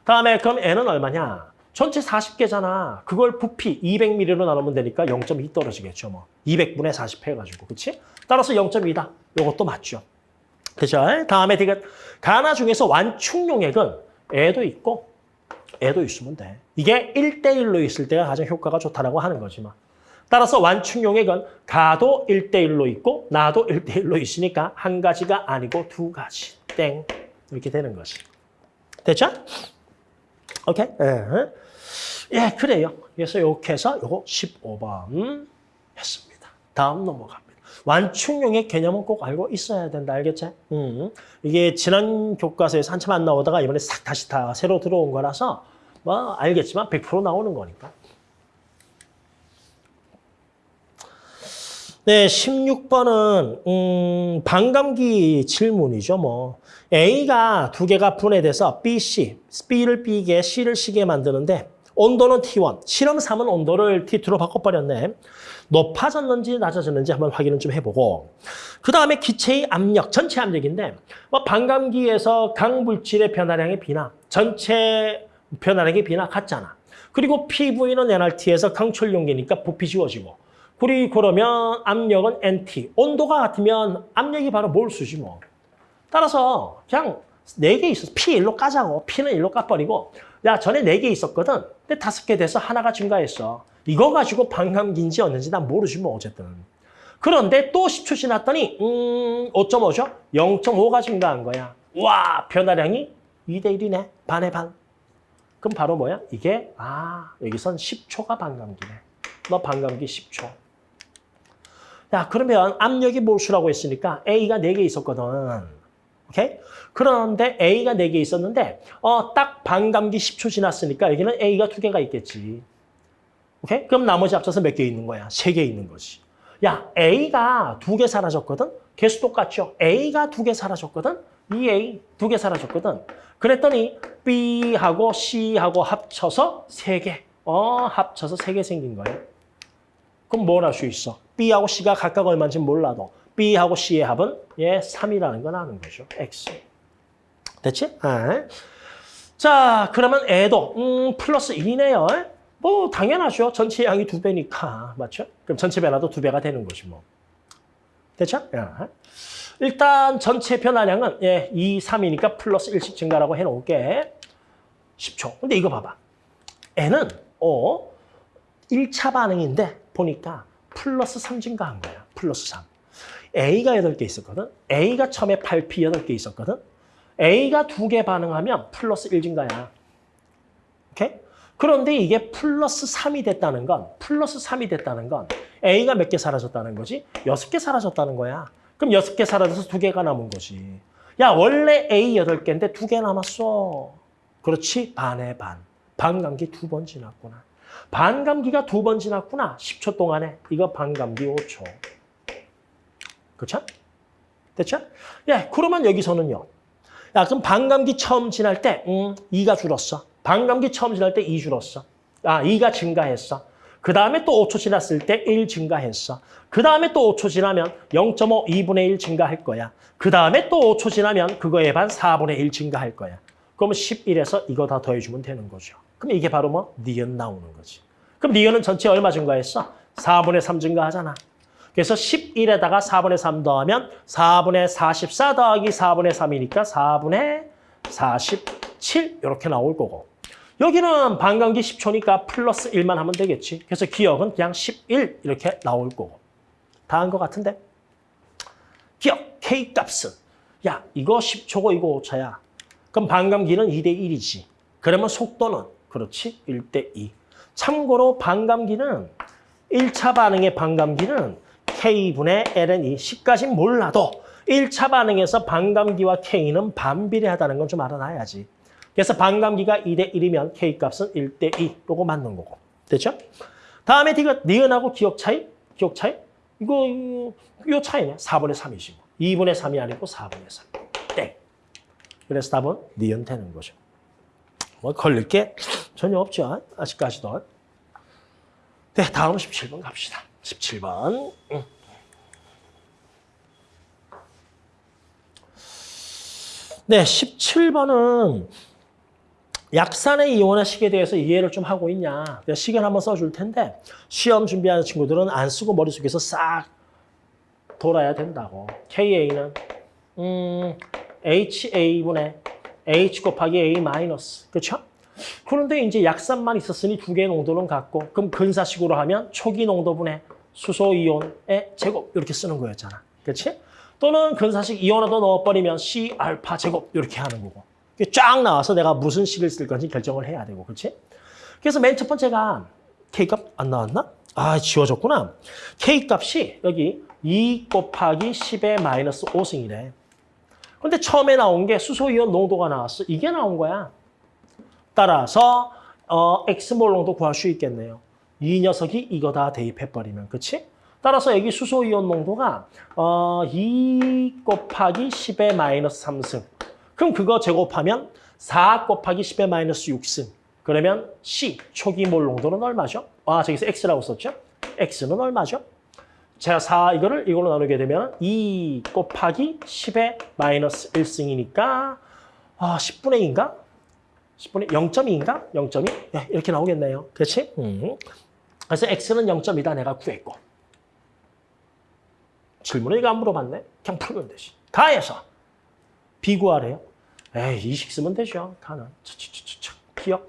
Speaker 1: 다음에 그럼 N은 얼마냐? 전체 40개잖아. 그걸 부피 200ml로 나누면 되니까 0.2 떨어지겠죠. 뭐. 200분의 40 해가지고. 그치? 따라서 0.2다. 요것도 맞죠. 그죠? 다음에 되게 가나 중에서 완충용액은 애도 있고 애도 있으면 돼. 이게 1대1로 있을 때가 가장 효과가 좋다라고 하는 거지만. 따라서 완충용액은 가도 1대1로 있고 나도 1대1로 있으니까 한 가지가 아니고 두 가지. 땡. 이렇게 되는 것이. 됐죠? 오케이? 예, 예 그래요. 그래서 이렇게 해서 요거 15번 했습니다. 다음 넘어갑니다. 완충용액 개념은 꼭 알고 있어야 된다. 알겠지? 음. 이게 지난 교과서에서 한참 안 나오다가 이번에 싹 다시 다 새로 들어온 거라서 뭐 알겠지만 100% 나오는 거니까. 네, 16번은 음, 반감기 질문이죠. 뭐 A가 두 개가 분해돼서 B, C, B를 B게, C를 C게 만드는데 온도는 T1, 실험 3은 온도를 T2로 바꿔버렸네. 높아졌는지 낮아졌는지 한번 확인을 좀 해보고 그 다음에 기체의 압력, 전체 압력인데 뭐 반감기에서 강물질의 변화량의 비나 전체 변화량의 비나 같잖아. 그리고 PV는 NRT에서 강철 용기니까 부피 지워지고 그리고 그러면 압력은 NT. 온도가 같으면 압력이 바로 몰수지 뭐. 따라서 그냥 네개 있어. P 일로 까자고. P는 일로 까버리고 야 전에 네 개 있었거든. 근데 다섯 개 돼서 하나가 증가했어. 이거 가지고 반감기인지 어는지 난 모르지 뭐 어쨌든. 그런데 또 10초 지났더니 음 5.5죠? 0.5가 증가한 거야. 와 변화량이 2대 1이네. 반의 반. 그럼 바로 뭐야? 이게 아 여기선 10초가 반감기네. 너 반감기 10초. 야, 그러면 압력이 몰수라고 했으니까 A가 4개 있었거든. 오케이? 그런데 A가 4개 있었는데 어, 딱 반감기 10초 지났으니까 여기는 A가 2개가 있겠지. 오케이? 그럼 나머지 합쳐서 몇 개 있는 거야? 3개 있는 거지. 야, A가 2개 사라졌거든? 개수 똑같죠? A가 2개 사라졌거든? 이 A 2개 사라졌거든? 그랬더니 B하고 C하고 합쳐서 3개. 어, 합쳐서 3개 생긴 거야. 그럼 뭘 할 수 있어? B하고 C가 각각 얼마인지 몰라도 B하고 C의 합은 예 3이라는 건 아는 거죠. X. 됐지? 아. 자, 그러면 애도 음, 플러스 1이네요. 뭐 당연하죠. 전체 양이 두 배니까. 맞죠? 그럼 전체 변화도 두 배가 되는 거지 뭐. 됐죠? 야. 일단 전체 변화량은 예, 2, 3이니까 플러스 1씩 증가라고 해놓을게. 10초. 근데 이거 봐봐. N은 어 1차 반응인데 보니까 플러스 3 증가한 거야. 플러스 3. A가 8개 있었거든. A가 처음에 8P 8개 있었거든. A가 2개 반응하면 플러스 1 증가야. 오케이? 그런데 이게 플러스 3이 됐다는 건 플러스 3이 됐다는 건 A가 몇 개 사라졌다는 거지? 6개 사라졌다는 거야. 그럼 6개 사라져서 2개가 남은 거지. 야 원래 A 8개인데 2개 남았어. 그렇지? 반의 반. 반감기 두 번 지났구나. 반감기가 두 번 지났구나. 10초 동안에. 이거 반감기 5초. 그렇죠? 됐죠? 예, 그러면 여기서는요. 야, 그럼 반감기 처음 지날 때, 음, 2가 줄었어. 반감기 처음 지날 때 2 줄었어. 아, 2가 증가했어. 그 다음에 또 5초 지났을 때 1 증가했어. 그 다음에 또 5초 지나면 0.5, 2분의 1 증가할 거야. 그 다음에 또 5초 지나면 그거에 반 4분의 1 증가할 거야. 그러면 11에서 이거 다 더해주면 되는 거죠. 그럼 이게 바로 뭐? 니은 나오는 거지. 그럼 니은은 전체 얼마 증가했어? 4분의 3 증가하잖아. 그래서 11에다가 4분의 3 더하면 4분의 44 더하기 4분의 3이니까 4분의 47 이렇게 나올 거고. 여기는 반감기 10초니까 플러스 1만 하면 되겠지. 그래서 기억은 그냥 11 이렇게 나올 거고. 다 한 것 같은데? 기억, K 값은. 야, 이거 10초고 이거 5초야. 그럼 반감기는 2대 1이지. 그러면 속도는 그렇지 1대 2. 참고로 반감기는 1차 반응의 반감기는 K분의 ln 2. 10까지 몰라도 1차 반응에서 반감기와 K는 반비례하다는 건 좀 알아놔야지. 그래서 반감기가 2대 1이면 K값은 1대 2. 요거 맞는 거고. 됐죠? 다음에 니가 니은하고 기억 차이? 기억 차이? 이거, 이거, 요 차이네. 4분의 3이지 뭐. 2분의 3이 아니고 4분의 3. 땡. 그래서 답은 니은 되는 거죠. 뭐 걸릴 게 전혀 없죠. 아직까지도. 네, 다음 17번 갑시다. 17번. 응. 네, 17번은 약산의 이온화 식에 대해서 이해를 좀 하고 있냐. 내가 시간 한번 써줄 텐데 시험 준비하는 친구들은 안 쓰고 머릿속에서 싹 돌아야 된다고. KA는 음, HA분의 H 곱하기 A 마이너스. 그렇죠? 그런데 이제 약산만 있었으니 두 개의 농도는 같고 그럼 근사식으로 하면 초기 농도분의 수소 이온의 제곱 이렇게 쓰는 거였잖아. 그렇지? 또는 근사식 이온화도 넣어버리면 C 알파 제곱 이렇게 하는 거고. 쫙 나와서 내가 무슨 식을 쓸 건지 결정을 해야 되고. 그렇지? 그래서 맨 첫 번째가 K값 안 나왔나? 아, 지워졌구나. K값이 여기 2 곱하기 10의 마이너스 5승이래. 근데 처음에 나온 게 수소이온 농도가 나왔어. 이게 나온 거야. 따라서 어, X몰 농도 구할 수 있겠네요. 이 녀석이 이거 다 대입해버리면, 그치? 따라서 여기 수소이온 농도가 어, 2 곱하기 10의 마이너스 3승. 그럼 그거 제곱하면 4 곱하기 10의 마이너스 6승. 그러면 C, 초기 몰 농도는 얼마죠? 아, 저기서 X라고 썼죠? X는 얼마죠? 제가 4 이거를 이걸로 나누게 되면 2 곱하기 10의 마이너스 1승이니까 아, 10분의 2인가? 10분의 0.2인가? 0.2? 네, 이렇게 나오겠네요. 그렇지? 음. 그래서 X는 0.2다 내가 구했고. 질문을 이거 안 물어봤네? 그냥 풀면 되지. 가해서 비구하래요. 에이, 이식 쓰면 되죠. 가는. 기억.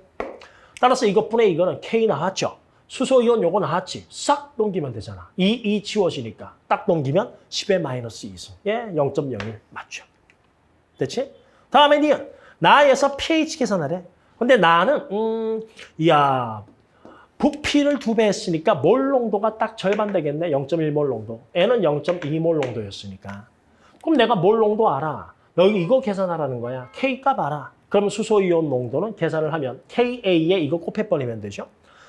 Speaker 1: 따라서 이것분의 이거는 K 나왔죠. 수소이온 요거 나왔지. 싹 넘기면 되잖아. 2, 2 지워지니까. 딱 넘기면 10의 마이너스 2승. 예, 0.01 맞죠. 됐지? 다음에 니은. 나에서 pH 계산하래. 근데 나는 음, 이야 부피를 두 배 했으니까 몰 농도가 딱 절반 되겠네. 0.1몰 농도. N은 0.2몰 농도였으니까. 그럼 내가 몰 농도 알아. 여기 이거 계산하라는 거야. K값 알아. 그럼 수소이온 농도는 계산을 하면 KA에 이거 곱해버리면 되죠.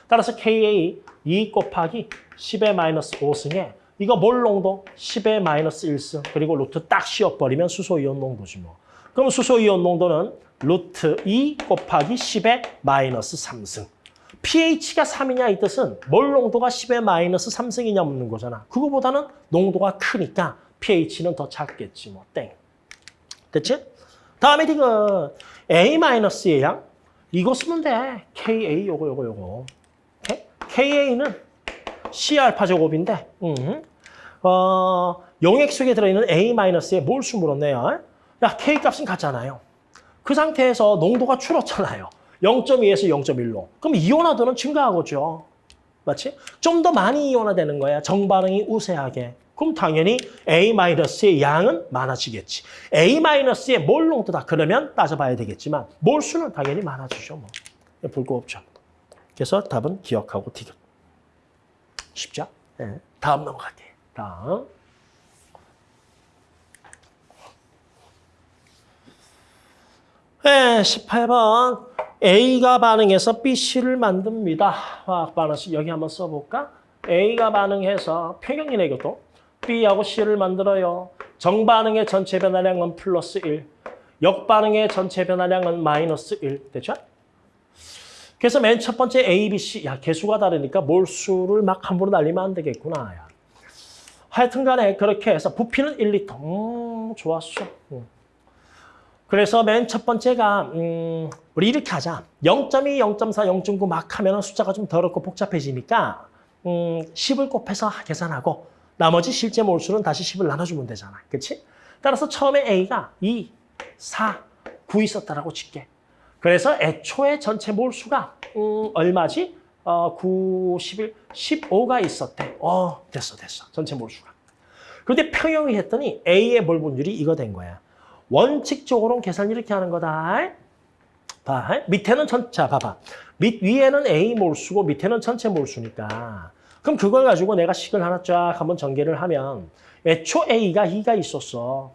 Speaker 1: 따라서 KA 2 곱하기 10의 마이너스 5승에 이거 몰 농도 10의 마이너스 1승 그리고 루트 딱 씌워버리면 수소이온 농도지 뭐. 그럼 수소이온 농도는 루트 2 곱하기 10의 마이너스 3승. pH가 3이냐 이 뜻은 몰 농도가 10의 마이너스 3승이냐 묻는 거잖아. 그거보다는 농도가 크니까 pH는 더 작겠지 뭐. 땡. 됐지? 다음에 이거 A-의 양. 이거 쓰면 돼. KA 요거 요거 요거. 오케이? KA는 C알파 제곱인데 음. 어, 용액 속에 들어있는 A-의 몰수 물었네요. 야, K값은 같잖아요. 그 상태에서 농도가 줄었잖아요. 0.2에서 0.1로. 그럼 이온화도는 증가하겠죠. 맞지? 좀 더 많이 이온화되는 거야. 정반응이 우세하게. 그럼 당연히 A-의 양은 많아지겠지. A-의 몰 농도다. 그러면 따져봐야 되겠지만 몰수는 당연히 많아지죠. 뭐. 볼거 없죠. 그래서 답은 기억하고 디귿. 쉽죠? 네. 다음 넘어갈게요. 다음. 네, 18번. A가 반응해서 B, C를 만듭니다. 화학 반응식 여기 한번 써볼까? A가 반응해서 평형이네 이것도. B하고 C를 만들어요. 정반응의 전체 변화량은 플러스 1. 역반응의 전체 변화량은 마이너스 1. 됐죠? 그래서 맨 첫 번째 A, B, C. 야, 개수가 다르니까 몰수를 막 함부로 날리면 안 되겠구나. 야. 하여튼 간에 그렇게 해서 부피는 1리터. 음, 좋았어. 음. 그래서 맨 첫 번째가 음, 우리 이렇게 하자. 0.2, 0.4, 0.9 막 하면 숫자가 좀 더럽고 복잡해지니까 음, 10을 곱해서 계산하고 나머지 실제 몰수는 다시 10을 나눠주면 되잖아. 그렇지? 따라서 처음에 A가 2, 4, 9 있었다라고 칠게. 그래서 애초에 전체 몰수가 음, 얼마지? 어, 9, 11, 15가 있었대. 어, 됐어, 됐어. 전체 몰수가. 그런데 평형이 했더니 A의 몰 분율이 이거 된 거야. 원칙적으로는 계산 이렇게 하는 거다. 봐. 밑에는 전, 자, 봐봐. 밑, 위에는 A 몰수고 밑에는 전체 몰수니까. 그럼 그걸 가지고 내가 식을 하나 쫙 한번 전개를 하면 애초 A가 2가 있었어.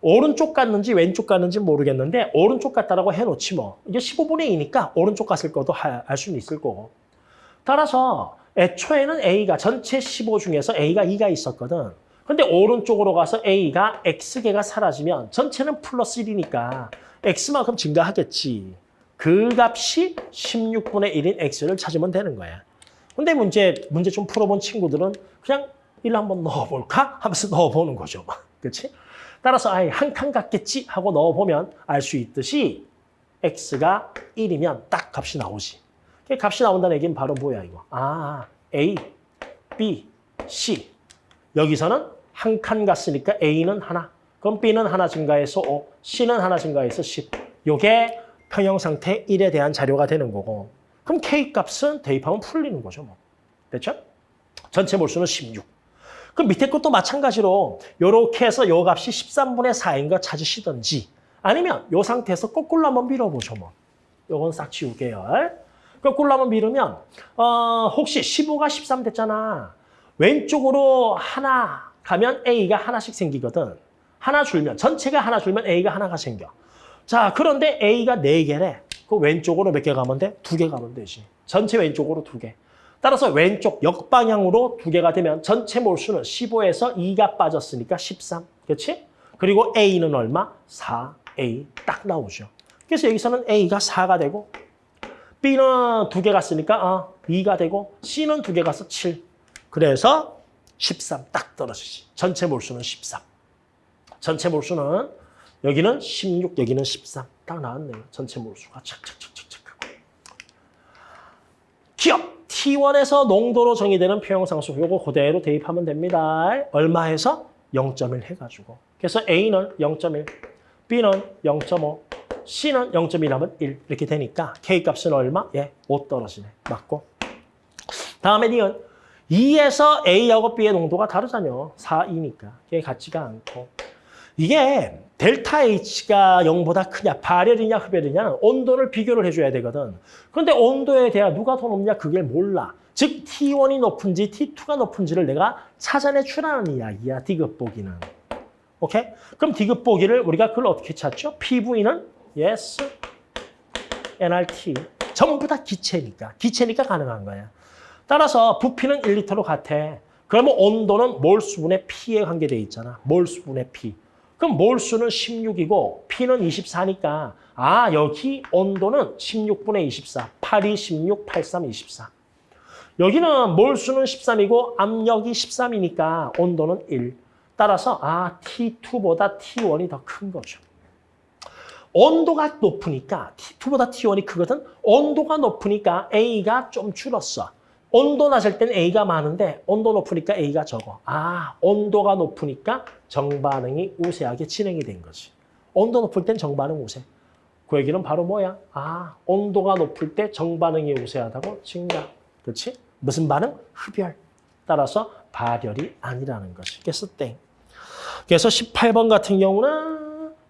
Speaker 1: 오른쪽 갔는지 왼쪽 갔는지 모르겠는데 오른쪽 갔다라고 해놓지 뭐. 이게 15분의 2니까 오른쪽 갔을 것도 알 수는 있을 거고. 따라서 애초에는 A가 전체 15 중에서 A가 2가 있었거든. 근데 오른쪽으로 가서 A가 X개가 사라지면 전체는 플러스 1이니까 X만큼 증가하겠지. 그 값이 16분의 1인 X를 찾으면 되는 거야. 근데 문제, 문제 좀 풀어본 친구들은 그냥 1 한번 넣어볼까? 하면서 넣어보는 거죠. 그렇지? 따라서 아예 한 칸 같겠지 하고 넣어보면 알 수 있듯이 X가 1이면 딱 값이 나오지. 그 값이 나온다는 얘기는 바로 뭐야 이거. 아, A, B, C. 여기서는 한 칸 갔으니까 A는 하나. 그럼 B는 하나 증가해서 5, C는 하나 증가해서 10. 요게 평형 상태 1에 대한 자료가 되는 거고. 그럼 K 값은 대입하면 풀리는 거죠. 뭐. 됐죠? 전체 몰수는 16. 그럼 밑에 것도 마찬가지로 이렇게 해서 요 값이 13분의 4인 거 찾으시든지 아니면 요 상태에서 거꾸로 한번 밀어보죠. 뭐. 요건 싹 지우게요. 거꾸로 한번 밀으면 어, 혹시 15가 13 됐잖아. 왼쪽으로 하나 가면 A가 하나씩 생기거든. 하나 줄면 전체가 하나 줄면 A가 하나가 생겨. 자 그런데 A가 네개래 그 왼쪽으로 몇 개 가면 돼? 두 개 가면 되지. 전체 왼쪽으로 두 개. 따라서 왼쪽 역방향으로 두 개가 되면 전체 몰수는 15에서 2가 빠졌으니까 13. 그렇지? 그리고 A는 얼마? 4A 딱 나오죠. 그래서 여기서는 A가 4가 되고 B는 두 개 갔으니까 어, 2가 되고 C는 두 개 가서 7. 그래서 13 딱 떨어지지. 전체 몰수는 13. 전체 몰수는 여기는 16, 여기는 13. 딱 나왔네요. 전체 몰수가 착착착착착. 기억! T1에서 농도로 정의되는 평형상수. 요거 그대로 대입하면 됩니다. 얼마에서? 0.1 해가지고. 그래서 A는 0.1, B는 0.5, C는 0.1 하면 1 이렇게 되니까 K값은 얼마? 예, 5 떨어지네. 맞고. 다음에 니은 2에서 A하고 B의 농도가 다르잖아요. 4, 2니까. 이게 같지가 않고. 이게 델타 H가 0보다 크냐, 발열이냐, 흡열이냐는 온도를 비교를 해줘야 되거든. 그런데 온도에 대한 누가 더 높냐, 그걸 몰라. 즉, T1이 높은지 T2가 높은지를 내가 찾아내 주라는 이야기야, 디귿 보기는. 오케이? 그럼 디귿 보기를 우리가 그걸 어떻게 찾죠? PV는 yes, nRT. 전부 다 기체니까. 기체니까 가능한 거야. 따라서 부피는 1리터로 같아. 그러면 온도는 몰수분의 P에 관계돼 있잖아. 몰수분의 P. 그럼 몰수는 16이고 P는 24니까 아 여기 온도는 16분의 24. 82, 16, 83, 24. 여기는 몰수는 13이고 압력이 13이니까 온도는 1. 따라서 아 T2보다 T1이 더 큰 거죠. 온도가 높으니까 T2보다 T1이 크거든. 온도가 높으니까 A가 좀 줄었어. 온도 낮을 땐 A가 많은데 온도 높으니까 A가 적어. 아, 온도가 높으니까 정반응이 우세하게 진행이 된 거지. 온도 높을 땐 정반응 우세. 그 얘기는 바로 뭐야? 아, 온도가 높을 때 정반응이 우세하다고 증가. 그렇지? 무슨 반응? 흡열. 따라서 발열이 아니라는 것이. 그래서 땡. 그래서 18번 같은 경우는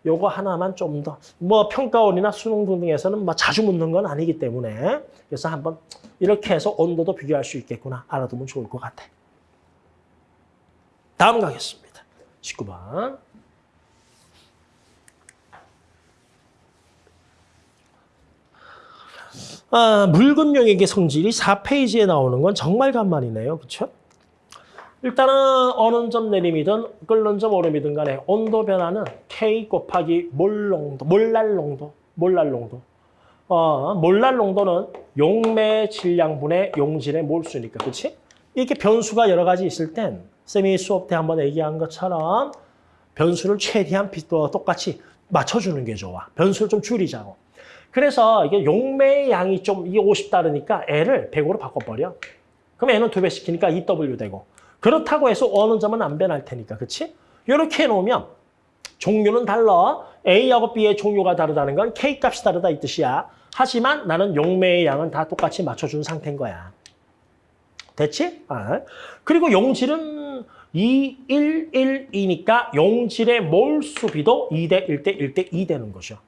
Speaker 1: 요거 하나만 좀 더 뭐 평가원이나 수능 등등에서는 뭐 자주 묻는 건 아니기 때문에 그래서 한번 이렇게 해서 온도도 비교할 수 있겠구나 알아두면 좋을 것 같아. 다음 가겠습니다. 19번. 아, 묽은 용액의 성질이 4페이지에 나오는 건 정말 간만이네요. 그렇죠? 일단은 어느 점 내림이든 끓는 점 오름이든 간에 온도 변화는 K 곱하기 몰 농도, 몰랄 농도, 몰랄 농도. 어, 몰랄 농도는 용매 질량분의 용질의 몰수니까, 그렇지? 이렇게 변수가 여러 가지 있을 땐 쌤이 수업 때 한번 얘기한 것처럼 변수를 최대한 비- 또 똑같이 맞춰주는 게 좋아. 변수를 좀 줄이자고. 그래서 이게 용매의 양이 좀 이게 50 다르니까 L을 100으로 바꿔버려. 그럼 N은 두 배 시키니까 2W 되고. 그렇다고 해서 어느 점은 안 변할 테니까, 그렇지? 이렇게 해놓으면 종류는 달라. A하고 B의 종류가 다르다는 건 K 값이 다르다 이 뜻이야. 하지만 나는 용매의 양은 다 똑같이 맞춰준 상태인 거야. 됐지? 아. 그리고 용질은 2, 1, 1, 2니까 용질의 몰수비도 2대 1대 1대 2 되는 거죠.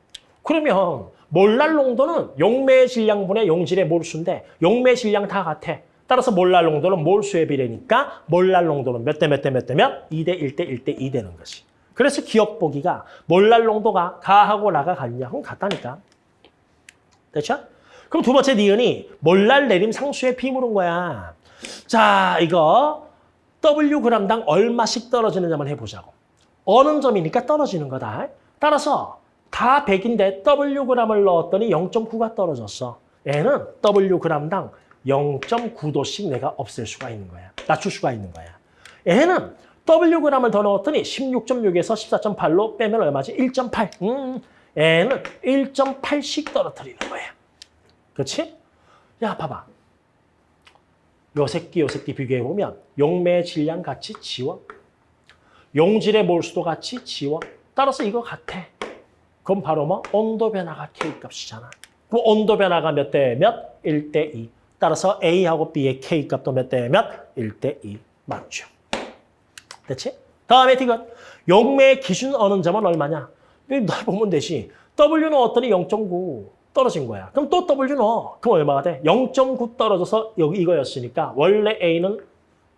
Speaker 1: 그러면 몰랄 농도는 용매의 질량분의 용질의 몰수인데 용매 질량 다 같아. 따라서 몰랄 농도는 몰수의 비례니까 몰랄 농도는 몇 대 몇 대 몇 대면 2대 1대 1대 2 되는 것이. 그래서 기억 보기가 몰랄 농도가 가하고 나가 같냐? 그럼 같다니까. 됐죠? 그럼 두 번째 니은이 몰랄 내림 상수의 비 물은 거야. 자, 이거 W g당 얼마씩 떨어지는지 한번 해보자고. 어느 점이니까 떨어지는 거다. 따라서 다 100인데 W g을 넣었더니 0.9가 떨어졌어. 얘는 W g당 0.9도씩 내가 없앨 수가 있는 거야. 낮출 수가 있는 거야. 얘는 W g을 더 넣었더니 16.6에서 14.8로 빼면 얼마지? 1.8. 음, 얘는 1.8씩 떨어뜨리는 거야. 그렇지? 야, 봐봐. 요 새끼, 요 새끼 비교해보면 용매의 질량 같이 지워. 용질의 몰수도 같이 지워. 따라서 이거 같아. 그럼 바로 뭐? 온도 변화가 K값이잖아. 그 온도 변화가 몇 대 몇? 1대 2. 따라서 A하고 B의 K값도 몇대 몇? 1대 2. 맞죠? 됐지? 다음에 디귿. 용매의 기준 어느 점은 얼마냐? 너 보면 되지. W 넣었더니 0.9 떨어진 거야. 그럼 또 W 넣어. 그럼 얼마가 돼? 0.9 떨어져서 여기 이거였으니까 원래 A는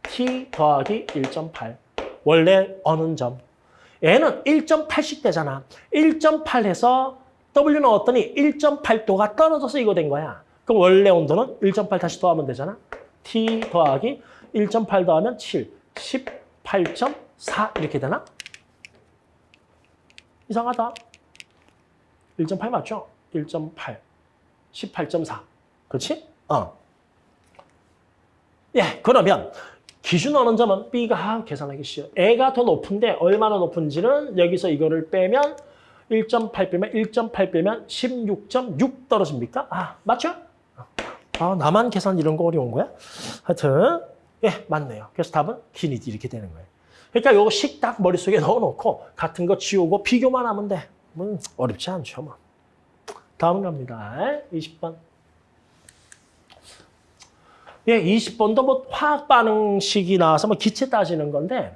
Speaker 1: T 더하기 1.8. 원래 어느 점. 얘는 1.8씩 되잖아. 1.8 해서 W 넣었더니 1.8도가 떨어져서 이거 된 거야. 그럼 원래 온도는 1.8 다시 더하면 되잖아. T 더하기 1.8 더하면 7, 18.4 이렇게 되나? 이상하다. 1.8 맞죠? 1.8, 18.4. 그렇지? 어. 예, 그러면 기준 어느 점은 B가 아, 계산하기 쉬워. A가 더 높은데 얼마나 높은지는 여기서 이거를 빼면 1.8 빼면 1.8 빼면 16.6 떨어집니까? 아, 맞죠? 아, 나만 계산 이런 거 어려운 거야? 하여튼 예, 맞네요. 그래서 답은 기니디 이렇게 되는 거예요. 그러니까 요거 식딱 머릿속에 넣어놓고 같은 거 지우고 비교만 하면 돼. 뭐 어렵지 않죠, 뭐. 다음 갑니다. 20번. 예, 20번도 뭐 화학 반응식이 나와서 뭐 기체 따지는 건데,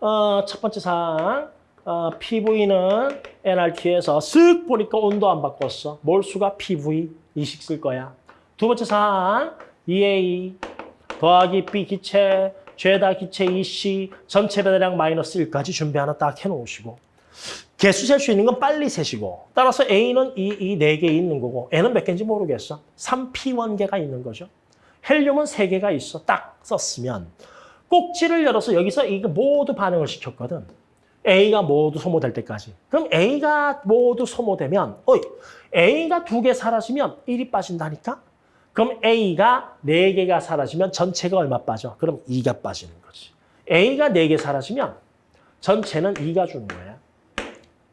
Speaker 1: 어, 첫 번째 사항, 어, PV는 NRT에서 쓱 보니까 온도 안 바꿨어. 몰수가 PV, 이식 쓸 거야. 두 번째 사항, EA 더하기 B 기체, 죄다 기체 EC, 전체 배달량 마이너스 1까지 준비 하나 딱 해놓으시고, 개수 셀 수 있는 건 빨리 세시고 따라서 A는 이, 이 4개 있는 거고 N은 몇 개인지 모르겠어. 3P1개가 있는 거죠. 헬륨은 3개가 있어. 딱 썼으면 꼭지를 열어서 여기서 이거 모두 반응을 시켰거든. A가 모두 소모될 때까지. 그럼 A가 모두 소모되면 어이 A가 2개 사라지면 1이 빠진다니까? 그럼 A가 4개가 사라지면 전체가 얼마 빠져? 그럼 2가 빠지는 거지. A가 4개 사라지면 전체는 2가 주는 거야.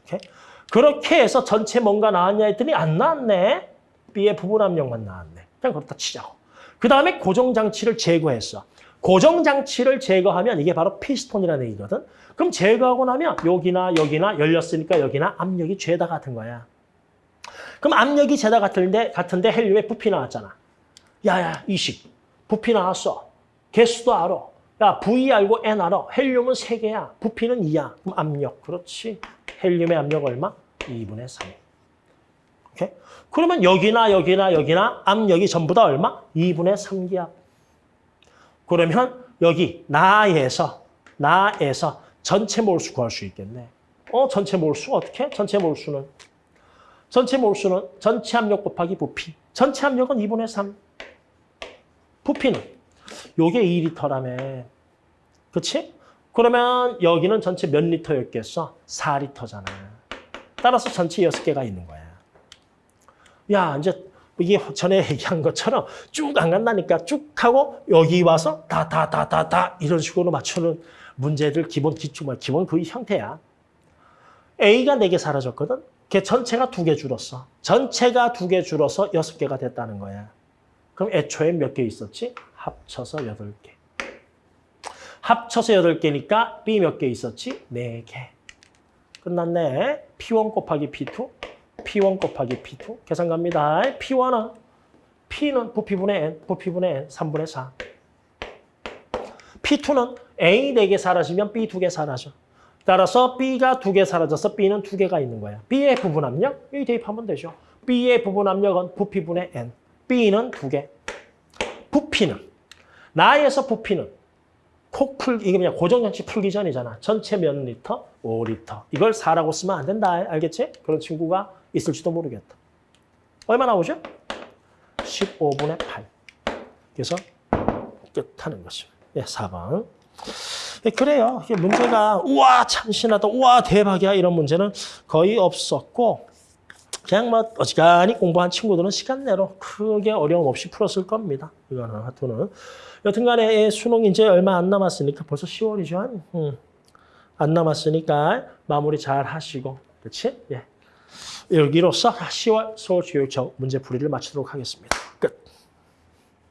Speaker 1: 이렇게. 그렇게 해서 전체 뭔가 나왔냐 했더니 안 나왔네. B의 부분 압력만 나왔네. 그냥 그렇다 치자고. 그 다음에 고정장치를 제거했어. 고정장치를 제거하면 이게 바로 피스톤이라는 얘기거든. 그럼 제거하고 나면 여기나 여기나 열렸으니까 여기나 압력이 죄다 같은 거야. 그럼 압력이 죄다 같은데, 같은데 헬륨에 부피 나왔잖아. 야야 이식. 부피 나왔어. 개수도 알아. 야, V 알고 N 알아. 헬륨은 3개야. 부피는 2야. 그럼 압력. 그렇지. 헬륨의 압력 얼마? 2분의 3. 오케이? 그러면 여기나 여기나 여기나 압력이 전부 다 얼마? 2분의 3기압. 그러면 여기 나에서 나에서 전체 몰수 구할 수 있겠네. 어, 전체 몰수 어떻게? 전체 몰수는 전체 몰수는 전체 압력 곱하기 부피. 전체 압력은 2분의 3. 부피는 요게 2리터라며. 그치? 그러면 여기는 전체 몇 리터였겠어? 4리터잖아. 따라서 전체 6개가 있는 거야. 야, 이제 이게 전에 얘기한 것처럼 쭉 안 간다니까 쭉 하고 여기 와서 다, 다, 다, 다, 다 이런 식으로 맞추는 문제들 기본 기출, 뭐 기본 그 형태야. A가 4개 사라졌거든? 걔 전체가 2개 줄었어. 전체가 2개 줄어서 6개가 됐다는 거야. 그럼 애초에 몇 개 있었지? 합쳐서 8개. 합쳐서 8개니까 B 몇 개 있었지? 4개. 끝났네. P1 곱하기 P2, P1 곱하기 P2. 계산 갑니다. P1은 P는 부피분의 N, 부피분의 N, 3분의 4. P2는 A 4개 사라지면 B 2개 사라져. 따라서 B가 2개 사라져서 B는 2개가 있는 거야. B의 부분 압력, 여기 대입하면 되죠. B의 부분 압력은 부피분의 N, B는 2개. 부피는, 나에서 부피는 코풀, 이게 그냥 고정장치 풀기 전이잖아. 전체 몇 리터? 5리터. 이걸 4라고 쓰면 안 된다. 알겠지? 그런 친구가 있을지도 모르겠다. 얼마 나오죠? 15분의 8. 그래서 끝하는 것입니다. 예, 4번. 예, 그래요. 이게 문제가 우와 참신하다, 우와 대박이야 이런 문제는 거의 없었고 그냥 뭐 어지간히 공부한 친구들은 시간 내로 크게 어려움 없이 풀었을 겁니다. 이거는 하여튼은 여튼간에 수능 이제 얼마 안 남았으니까 벌써 10월이죠. 음. 안 남았으니까 마무리 잘 하시고 그렇지? 예. 여기로서 10월 서울교육청 문제풀이를 마치도록 하겠습니다.